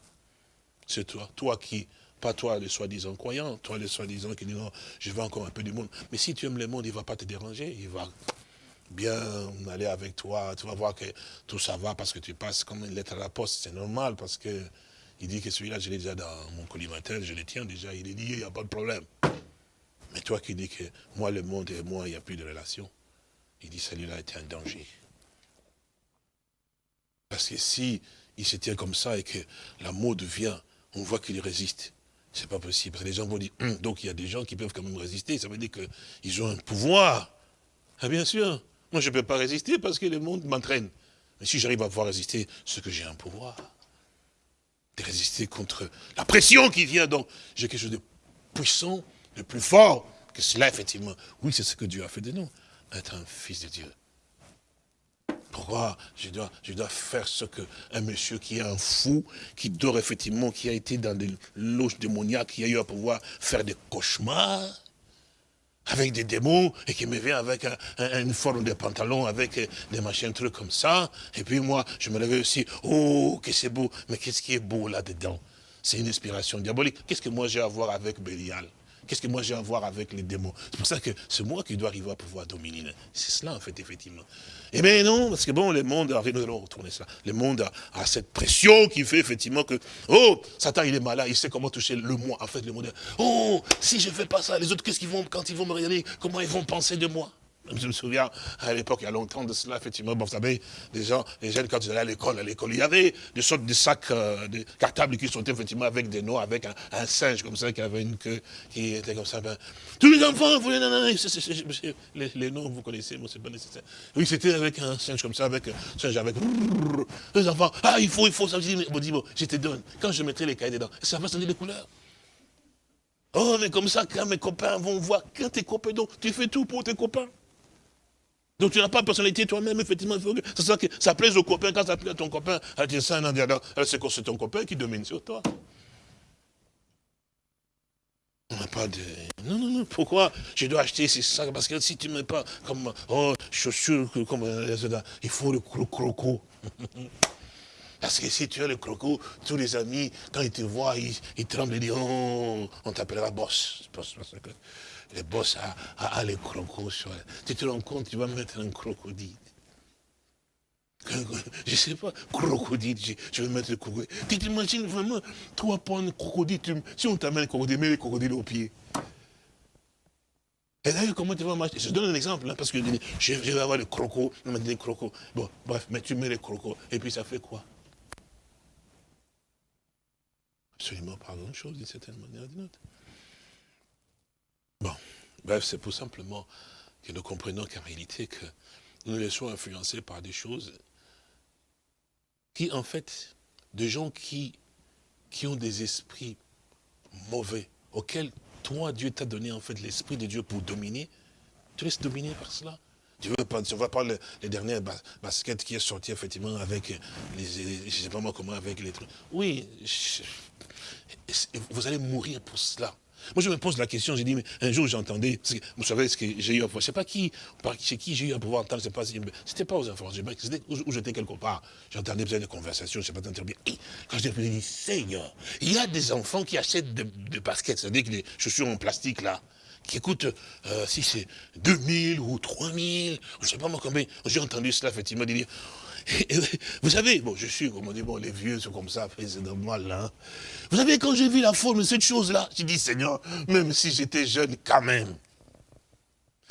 C'est toi. Toi qui, pas toi les soi-disant croyants, toi les soi-disant qui disent non, je veux encore un peu du monde. Mais si tu aimes le monde, il ne va pas te déranger, il va bien aller avec toi, tu vas voir que tout ça va parce que tu passes comme une lettre à la poste, c'est normal parce que il dit que celui-là, je l'ai déjà dans mon collimateur, je le tiens déjà, il est lié, il n'y a pas de problème. Mais toi qui dis que moi, le monde et moi, il n'y a plus de relation, il dit celui-là était un danger. Parce que si il se tient comme ça et que la mode vient, on voit qu'il résiste. C'est pas possible. Parce que les gens vont dire, hum, donc il y a des gens qui peuvent quand même résister. Ça veut dire qu'ils ont un pouvoir. Ah bien sûr. Moi je ne peux pas résister parce que le monde m'entraîne. Mais si j'arrive à pouvoir résister, c'est que j'ai un pouvoir. De résister contre la pression qui vient. Donc j'ai quelque chose de puissant, de plus fort que cela, effectivement. Oui, c'est ce que Dieu a fait de nous. Être un fils de Dieu. Pourquoi je dois, je dois faire ce que un monsieur qui est un fou, qui dort effectivement, qui a été dans des loges démoniaques, qui a eu à pouvoir faire des cauchemars avec des démons et qui me vient avec une forme de pantalon, avec des machins, trucs comme ça. Et puis moi, je me levais aussi, oh, que c'est beau. Mais qu'est-ce qui est beau là-dedans? C'est une inspiration diabolique. Qu'est-ce que moi j'ai à voir avec Bélial? Qu'est-ce que moi j'ai à voir avec les démons? C'est pour ça que c'est moi qui dois arriver à pouvoir dominer. C'est cela, en fait, effectivement. Eh bien non, parce que bon, le monde, nous allons retourner ça. Le monde a, cette pression qui fait effectivement que, oh, Satan, il est malin, il sait comment toucher le moi. En fait, le monde, oh, si je fais pas ça, les autres, qu'est-ce qu'ils vont, quand ils vont me regarder, comment ils vont penser de moi? Je me souviens, à l'époque, il y a longtemps de cela, effectivement, vous savez, les gens, les jeunes, quand ils allaient à l'école, à l'école, il y avait des sortes de sacs euh, de cartables qui sont effectivement avec des noix, avec un, singe comme ça, qui avait une queue, qui était comme ça. Ben, tous les enfants, vous, non, non, les, les, noms, vous connaissez, moi, c'est pas nécessaire. Oui, c'était avec un singe comme ça, avec un singe avec... Les enfants, ah, il faut, il faut, ça, je je te donne. Quand je mettrai les cahiers dedans, ça va changer les couleurs. Oh, mais comme ça, quand mes copains vont voir, quand tes copains, donc, tu fais tout pour tes copains. Donc tu n'as pas de personnalité toi-même, effectivement, il faut que ça, que ça plaise au copain, quand ça plaît à ton copain, c'est c'est ton copain qui domine sur toi? On n'a pas de... Non, non, non, pourquoi? Je dois acheter ces sacs Parce que si tu ne mets pas comme, oh, chaussures, comme, euh, il faut le croco. Parce que si tu as le croco, tous les amis, quand ils te voient, ils, tremblent et disent, oh, on t'appellera boss. Les boss a, les crocos Tu te rends compte, tu vas mettre un crocodile. Je ne sais pas, crocodile, je, vais mettre le crocodile. Tu t'imagines vraiment, toi, prendre un crocodile, si on t'amène un crocodile, mets le crocodile au pied. Et d'ailleurs, comment tu vas marcher? Je donne un exemple, hein, parce que je, vais avoir le croco, on m'a dit crocos. Bon, bref, mais tu mets les crocos, et puis ça fait quoi? Absolument pas grand-chose, d'une certaine manière ou d'une autre. Bon, bref, c'est pour simplement que nous comprenions qu'en réalité, que nous nous laissons influencer par des choses qui, en fait, des gens qui, qui ont des esprits mauvais, auxquels toi, Dieu t'a donné, en fait, l'esprit de Dieu pour dominer, tu laisses dominer par cela. Tu veux pas, tu vois pas les dernières baskets qui est sorti effectivement avec les, je sais pas moi comment avec les trucs. Oui, vous allez mourir pour cela. Moi, je me pose la question, j'ai dit, mais un jour, j'entendais, vous savez ce que j'ai eu à voir, je sais pas qui, chez qui j'ai eu à pouvoir entendre, pas, c'était pas aux informations, c'était où, j'étais quelque part, j'entendais des conversations, je sais pas bien. Quand j'ai dit, Seigneur, il y a des enfants qui achètent des baskets, c'est-à-dire que les chaussures en plastique, là, qui coûte, euh, si c'est 2000 ou 3000, je ne sais pas moi combien, j'ai entendu cela effectivement dire, vous savez, bon, je suis, comme on dit, bon, les vieux sont comme ça, c'est normal, hein. Vous savez, quand j'ai vu la forme de cette chose-là, j'ai dit, Seigneur, même si j'étais jeune, quand même.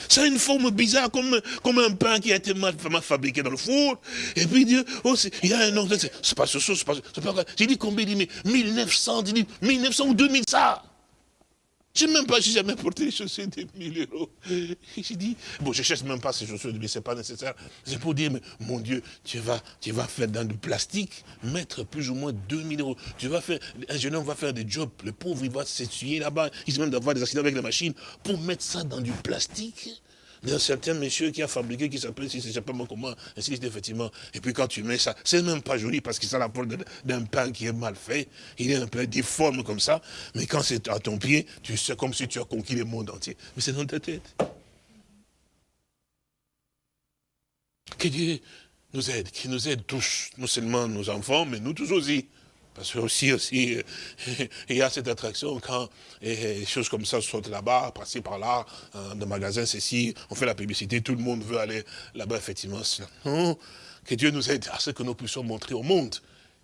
Ça a une forme bizarre, comme, comme un pain qui a été mal, fabriqué dans le four. Et puis Dieu, oh, il y a un nom, c'est pas ce c'est pas, pas J'ai dit combien, il dit, mais 1900, il dit, 1900 ou 2000, ça. Je n'ai même pas, jamais porté les chaussures de 1000 euros. J'ai dit, bon, je ne cherche même pas ces chaussures, mais ce n'est pas nécessaire. C'est pour dire, mais mon Dieu, tu vas, tu vas faire dans du plastique, mettre plus ou moins 2000 euros. Tu vas faire, un jeune homme va faire des jobs, le pauvre, il va s'essuyer là-bas, il risque même d'avoir des accidents avec la machine, pour mettre ça dans du plastique d'un certain monsieur qui a fabriqué, qui s'appelle, si c'est pas comment, ainsi effectivement. Et puis quand tu mets ça, c'est même pas joli parce que ça la forme d'un pain qui est mal fait, il est un peu difforme comme ça, mais quand c'est à ton pied, tu sais comme si tu as conquis le monde entier. Mais c'est dans ta tête. Que Dieu nous aide, qu'il nous aide tous, non seulement nos enfants, mais nous tous aussi. Parce que aussi, aussi, il y a cette attraction quand les choses comme ça sortent là-bas, passer par là, dans le magasin, ceci, on fait la publicité, tout le monde veut aller là-bas, effectivement. que Dieu nous aide à ce que nous puissions montrer au monde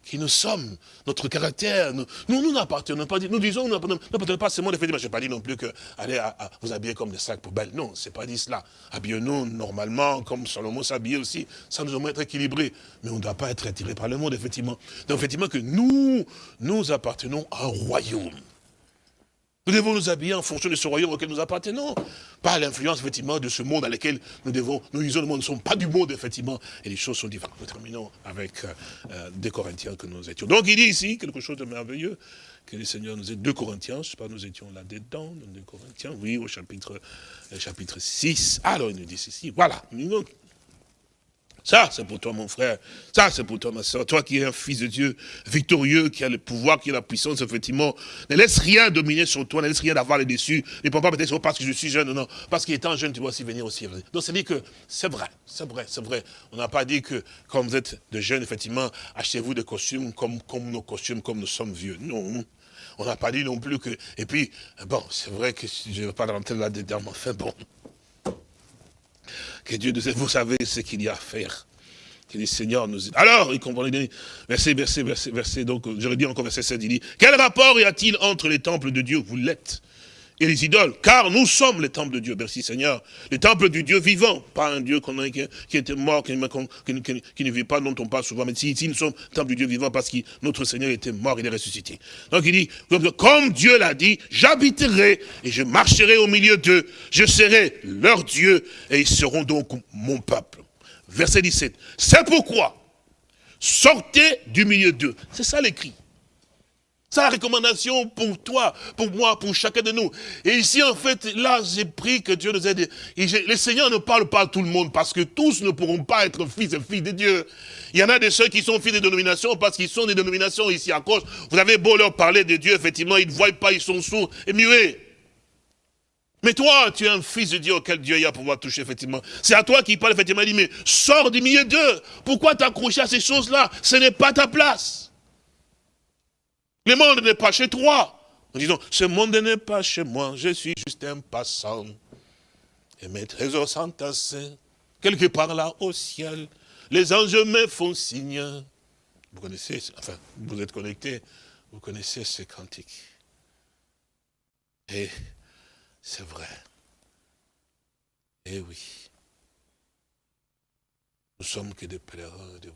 qui nous sommes, notre caractère. Nous, nous n'appartenons pas, nous disons, nous n'appartenons pas seulement, effectivement, je n'ai pas dit non plus que allez vous habiller comme des sacs poubelles. Non, c'est pas dit cela. Habillons-nous normalement, comme Salomon s'habillait aussi, ça nous doit être équilibré. Mais on ne doit pas être attiré par le monde, effectivement. Donc, effectivement, que nous, nous appartenons à un royaume. Nous devons nous habiller en fonction de ce royaume auquel nous appartenons. Pas l'influence, effectivement, de ce monde dans lequel nous devons, nous disons, nous ne sommes pas du monde, effectivement. Et les choses sont différentes. Nous terminons avec euh, euh, des Corinthiens que nous étions. Donc il dit ici quelque chose de merveilleux, que le Seigneur nous aide. 2 Corinthiens, je ne sais pas, nous étions là-dedans, 2 Corinthiens, oui, au chapitre, euh, chapitre 6. Alors il nous dit ceci, voilà. Ça, c'est pour toi, mon frère. Ça, c'est pour toi, ma soeur. Toi qui es un fils de Dieu victorieux, qui a le pouvoir, qui a la puissance, effectivement. Ne laisse rien dominer sur toi, ne laisse rien avoir les dessus. Ne pas peut-être parce que je suis jeune, non, non. Parce qu'étant jeune, tu vas aussi venir aussi. Donc, c'est dit que c'est vrai, c'est vrai, c'est vrai. On n'a pas dit que, quand vous êtes de jeunes, effectivement, achetez-vous des costumes comme, comme nos costumes, comme nous sommes vieux. Non. On n'a pas dit non plus que... Et puis, bon, c'est vrai que je ne vais pas rentrer là-dedans, mais enfin, bon. Que Dieu nous aide. Vous savez ce qu'il y a à faire. Que le Seigneur nous aide. Alors, il comprend, verset, verset, verset, verset, donc, j'aurais dit encore verset 7, il dit, quel rapport y a-t-il entre les temples de Dieu, vous l'êtes, et les idoles, car nous sommes les temples de Dieu, merci Seigneur, les temples du Dieu vivant, pas un Dieu qui, était mort, qui, ne vit pas, dont on parle souvent, mais si, nous sommes les temples du Dieu vivant, parce que notre Seigneur était mort, il est ressuscité. Donc il dit, comme Dieu l'a dit, j'habiterai et je marcherai au milieu d'eux, je serai leur Dieu, et ils seront donc mon peuple. Verset 17, c'est pourquoi, sortez du milieu d'eux, c'est ça l'écrit. C'est la recommandation pour toi, pour moi, pour chacun de nous. Et ici, en fait, là, j'ai pris que Dieu nous aide. Et le Seigneur ne parle pas à tout le monde, parce que tous ne pourront pas être fils et filles de Dieu. Il y en a de ceux qui sont fils des dénominations, parce qu'ils sont des dénominations ici à cause. Vous avez beau leur parler de Dieu, effectivement, ils ne voient pas, ils sont sourds et muets. Mais toi, tu es un fils de Dieu auquel Dieu y a pouvoir toucher, effectivement. C'est à toi qui parle, effectivement. Il dit, mais sors du milieu d'eux. Pourquoi t'accrocher à ces choses-là? Ce n'est pas ta place. Le monde n'est pas chez toi. En disant, ce monde n'est pas chez moi, je suis juste un passant. Et mes trésors sont tassés, quelque part là au ciel. Les anges me font signe. Vous connaissez, enfin, vous êtes connectés, vous connaissez ce cantique. Et c'est vrai. Eh oui. Nous sommes que des pèlerins et des.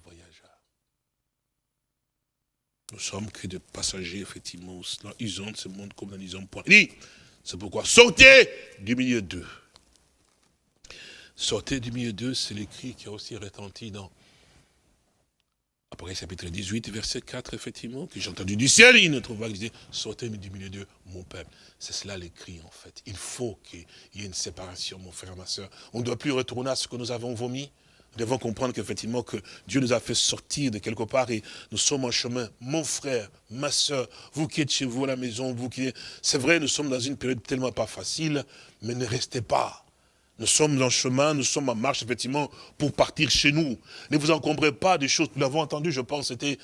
Nous sommes que des passagers, effectivement. Ils ont ce monde comme nous ont point. c'est pourquoi sortez du milieu d'eux. Sortez du milieu d'eux, c'est l'écrit qui a aussi retenti dans après chapitre 18, verset 4, effectivement, que j'ai entendu du ciel, il ne trouve pas que sortez du milieu d'eux, mon peuple. C'est cela l'écrit, en fait. Il faut qu'il y ait une séparation, mon frère, ma soeur. On ne doit plus retourner à ce que nous avons vomi. Nous devons comprendre qu'effectivement, que Dieu nous a fait sortir de quelque part et nous sommes en chemin. Mon frère, ma soeur, vous qui êtes chez vous à la maison, vous qui C'est vrai, nous sommes dans une période tellement pas facile, mais ne restez pas. Nous sommes en chemin, nous sommes en marche, effectivement, pour partir chez nous. Ne vous encombrez pas des choses. Nous l'avons entendu, je pense, c'était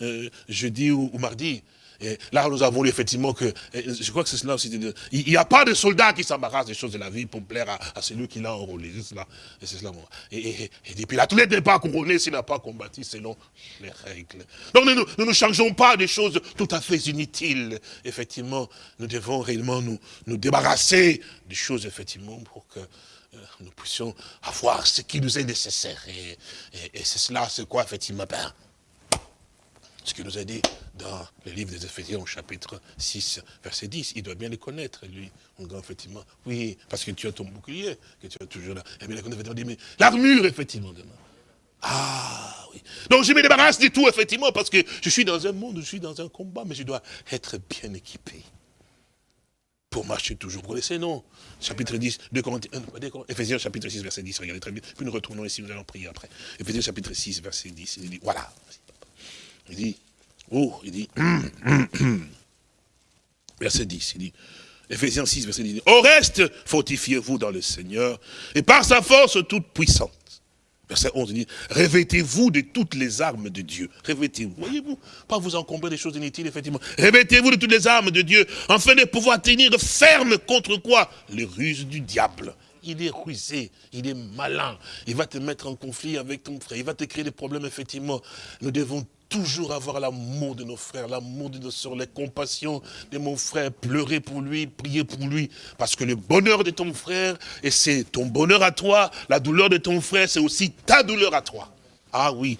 euh, jeudi ou, mardi. Et là, nous avons lu effectivement que, je crois que c'est cela aussi, il n'y a pas de soldat qui s'embarrasse des choses de la vie pour plaire à, celui qui l'a enrôlé. C'est cela. Et c'est cela. Et, et, et, puis l'athlète n'est pas s'il n'a pas combattu selon les règles. Donc nous ne changeons pas des choses tout à fait inutiles. Effectivement, nous devons réellement nous, nous débarrasser des choses, effectivement, pour que euh, nous puissions avoir ce qui nous est nécessaire. Et, c'est cela, c'est quoi, effectivement, ben, ce qu'il nous a dit dans le livre des Éphésiens chapitre 6, verset 10. Il doit bien les connaître, lui. effectivement, oui, parce que tu as ton bouclier, que tu as toujours là. Et bien, il dit, mais l'armure, effectivement, demain. Ah oui. Donc je me débarrasse du tout, effectivement, parce que je suis dans un monde, je suis dans un combat, mais je dois être bien équipé. Pour marcher toujours. Vous connaissez, non Chapitre 10, 2 Corinthiens, Éphésiens chapitre 6, verset 10, regardez très bien. Puis nous retournons ici, nous allons prier après. Éphésiens chapitre 6, verset 10, il dit, voilà. Il dit, oh, il dit, verset 10, il dit, Ephésiens 6, verset 10, au reste, fortifiez-vous dans le Seigneur, et par sa force toute puissante. Verset 11, il dit, revêtez-vous de toutes les armes de Dieu. Revêtez-vous, voyez-vous, pas vous encombrer des choses inutiles, effectivement. Revêtez-vous de toutes les armes de Dieu, afin de pouvoir tenir ferme contre quoi? Les ruses du diable il est rusé, il est malin, il va te mettre en conflit avec ton frère, il va te créer des problèmes, effectivement. Nous devons toujours avoir l'amour de nos frères, l'amour de nos soeurs, la compassion de mon frère, pleurer pour lui, prier pour lui, parce que le bonheur de ton frère, et c'est ton bonheur à toi, la douleur de ton frère, c'est aussi ta douleur à toi. Ah oui.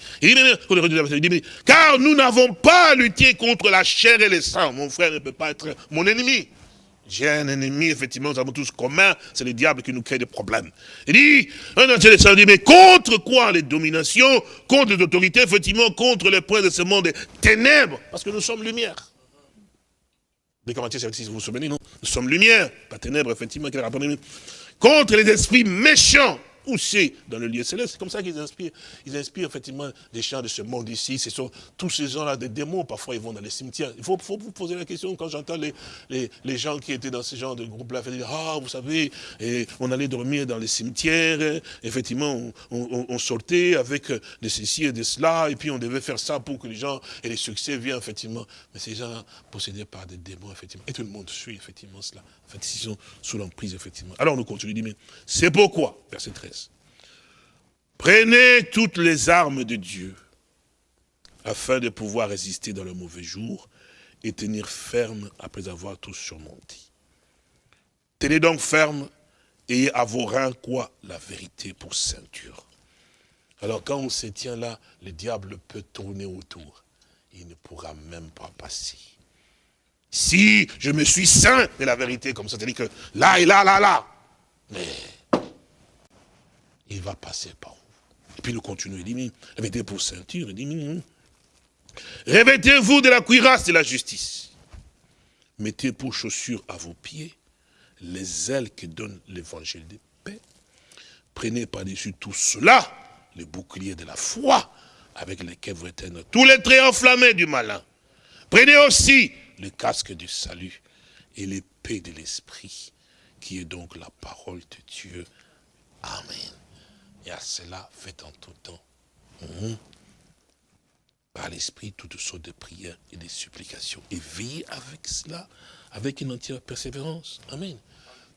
car nous n'avons pas à lutter contre la chair et le sang. Mon frère ne peut pas être mon ennemi. J'ai un ennemi, effectivement, nous avons tous commun, c'est le diable qui nous crée des problèmes. Il dit, un dit, mais contre quoi les dominations, contre les autorités, effectivement, contre les points de ce monde ténèbres, parce que nous sommes lumière. Vous vous souvenez, non Nous sommes lumière, pas ténèbres, effectivement, contre les esprits méchants c'est dans le lieu céleste. C'est comme ça qu'ils inspirent. Ils inspirent effectivement des chants de ce monde ici. Ce sont tous ces gens-là, des démons, parfois ils vont dans les cimetières. Il faut, vous poser la question quand j'entends les, gens qui étaient dans ce genre de groupe-là, ah, vous savez, on allait dormir dans les cimetières, effectivement, on, sortait avec de ceci et de cela, et puis on devait faire ça pour que les gens et les succès viennent, effectivement. Mais ces gens possédés par des démons, effectivement. Et tout le monde suit, effectivement, cela. En fait, ils sont sous l'emprise, effectivement. Alors, nous continuons, dit, mais c'est pourquoi, verset 13, prenez toutes les armes de Dieu, afin de pouvoir résister dans le mauvais jour et tenir ferme après avoir tout surmonté. Tenez donc ferme, et à vos reins quoi? La vérité pour ceinture. Alors quand on se tient là, le diable peut tourner autour. Il ne pourra même pas passer. Si je me suis saint de la vérité, comme ça, c'est-à-dire que là et là, là, là, mais il va passer par où? Puis nous continuons, il dit, revêtez pour ceinture, il dit, revêtez-vous de la cuirasse de la justice. Mettez pour chaussures à vos pieds les ailes que donne l'évangile de paix. Prenez par-dessus tout cela le bouclier de la foi avec lequel vous éteignez tous les traits enflammés du malin. Prenez aussi le casque du salut et l'épée de l'esprit, qui est donc la parole de Dieu. Amen. Et à cela, faites en tout temps. Par l'esprit, toutes sortes de prières et de supplications. Et veillez avec cela, avec une entière persévérance. Amen.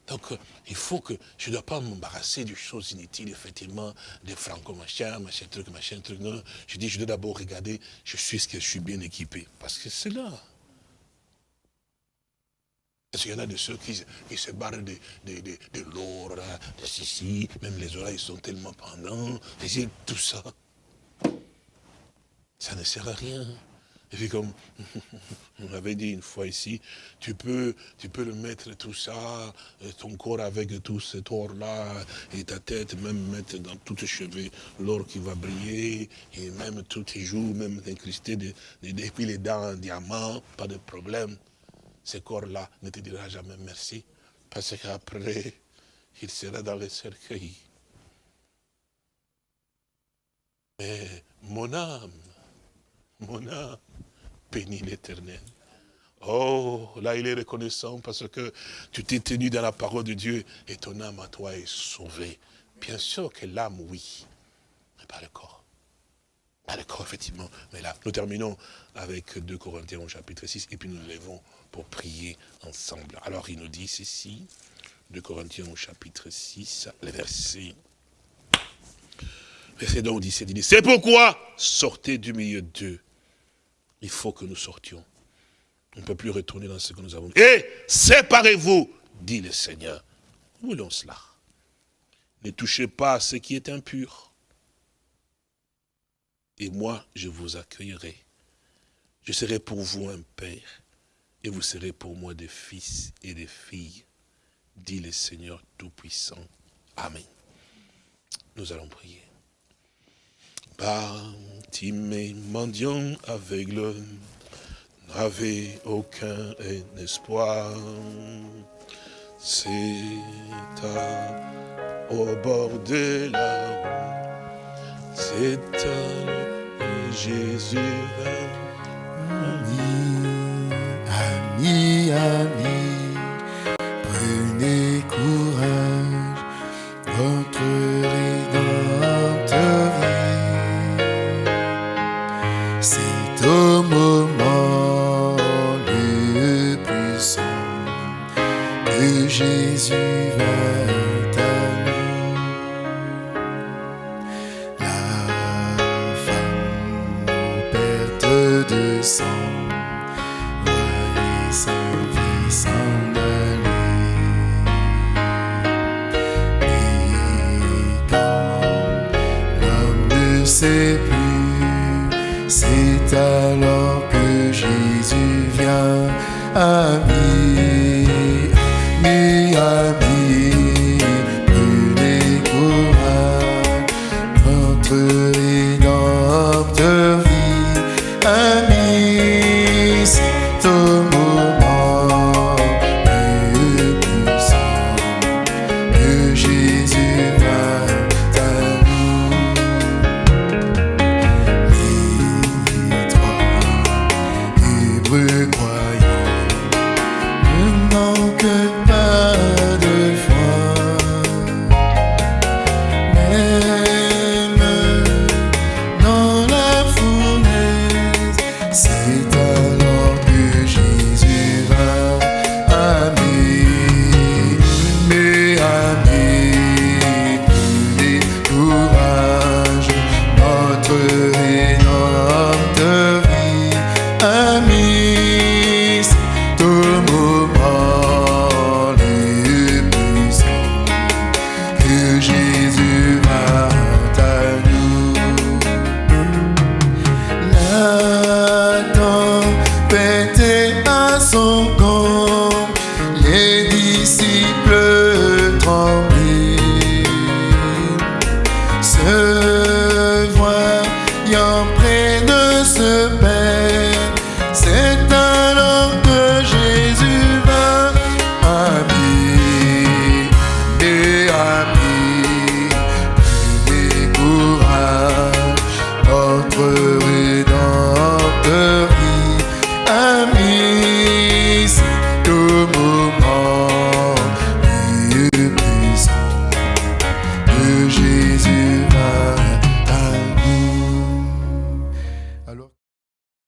Donc, euh, il faut que je ne dois pas m'embarrasser de choses inutiles, effectivement, des franco-machin, machin truc, machin truc. Non, je dis, je dois d'abord regarder, je suis ce que je suis bien équipé. Parce que c'est là. Parce qu'il y en a de ceux qui, se barrent de, de, l'or, de ceci, même les oreilles sont tellement pendants, tout ça. Ça ne sert à rien. Et puis comme on avait dit une fois ici, tu peux, tu peux le mettre tout ça, ton corps avec tout cet or-là, et ta tête, même mettre dans tous tes cheveux l'or qui va briller, et même tous tes joues, même incrusté, de, de, puis les dents en diamant, pas de problème ce corps-là ne te dira jamais merci, parce qu'après, il sera dans le cercueil. Mais mon âme, mon âme, bénit l'éternel. Oh, là il est reconnaissant parce que tu t'es tenu dans la parole de Dieu et ton âme à toi est sauvée. Bien sûr que l'âme, oui, mais pas le corps. Ah d'accord, effectivement. Mais là, nous terminons avec 2 Corinthiens chapitre 6, et puis nous levons prier ensemble. Alors il nous dit ceci, 2 Corinthiens au chapitre 6, le verset. Verset donc 17, il dit, c'est pourquoi sortez du milieu d'eux. Il faut que nous sortions. On ne peut plus retourner dans ce que nous avons. Et séparez-vous, dit le Seigneur. Voulons cela. Ne touchez pas à ce qui est impur. Et moi, je vous accueillerai. Je serai pour vous un père, et vous serez pour moi des fils et des filles, dit le Seigneur Tout-Puissant. Amen. Nous allons prier. Bartimée, mendiant aveugle, n'avait aucun espoir. C'est au bord de la route, c'est à Jésus Yeah.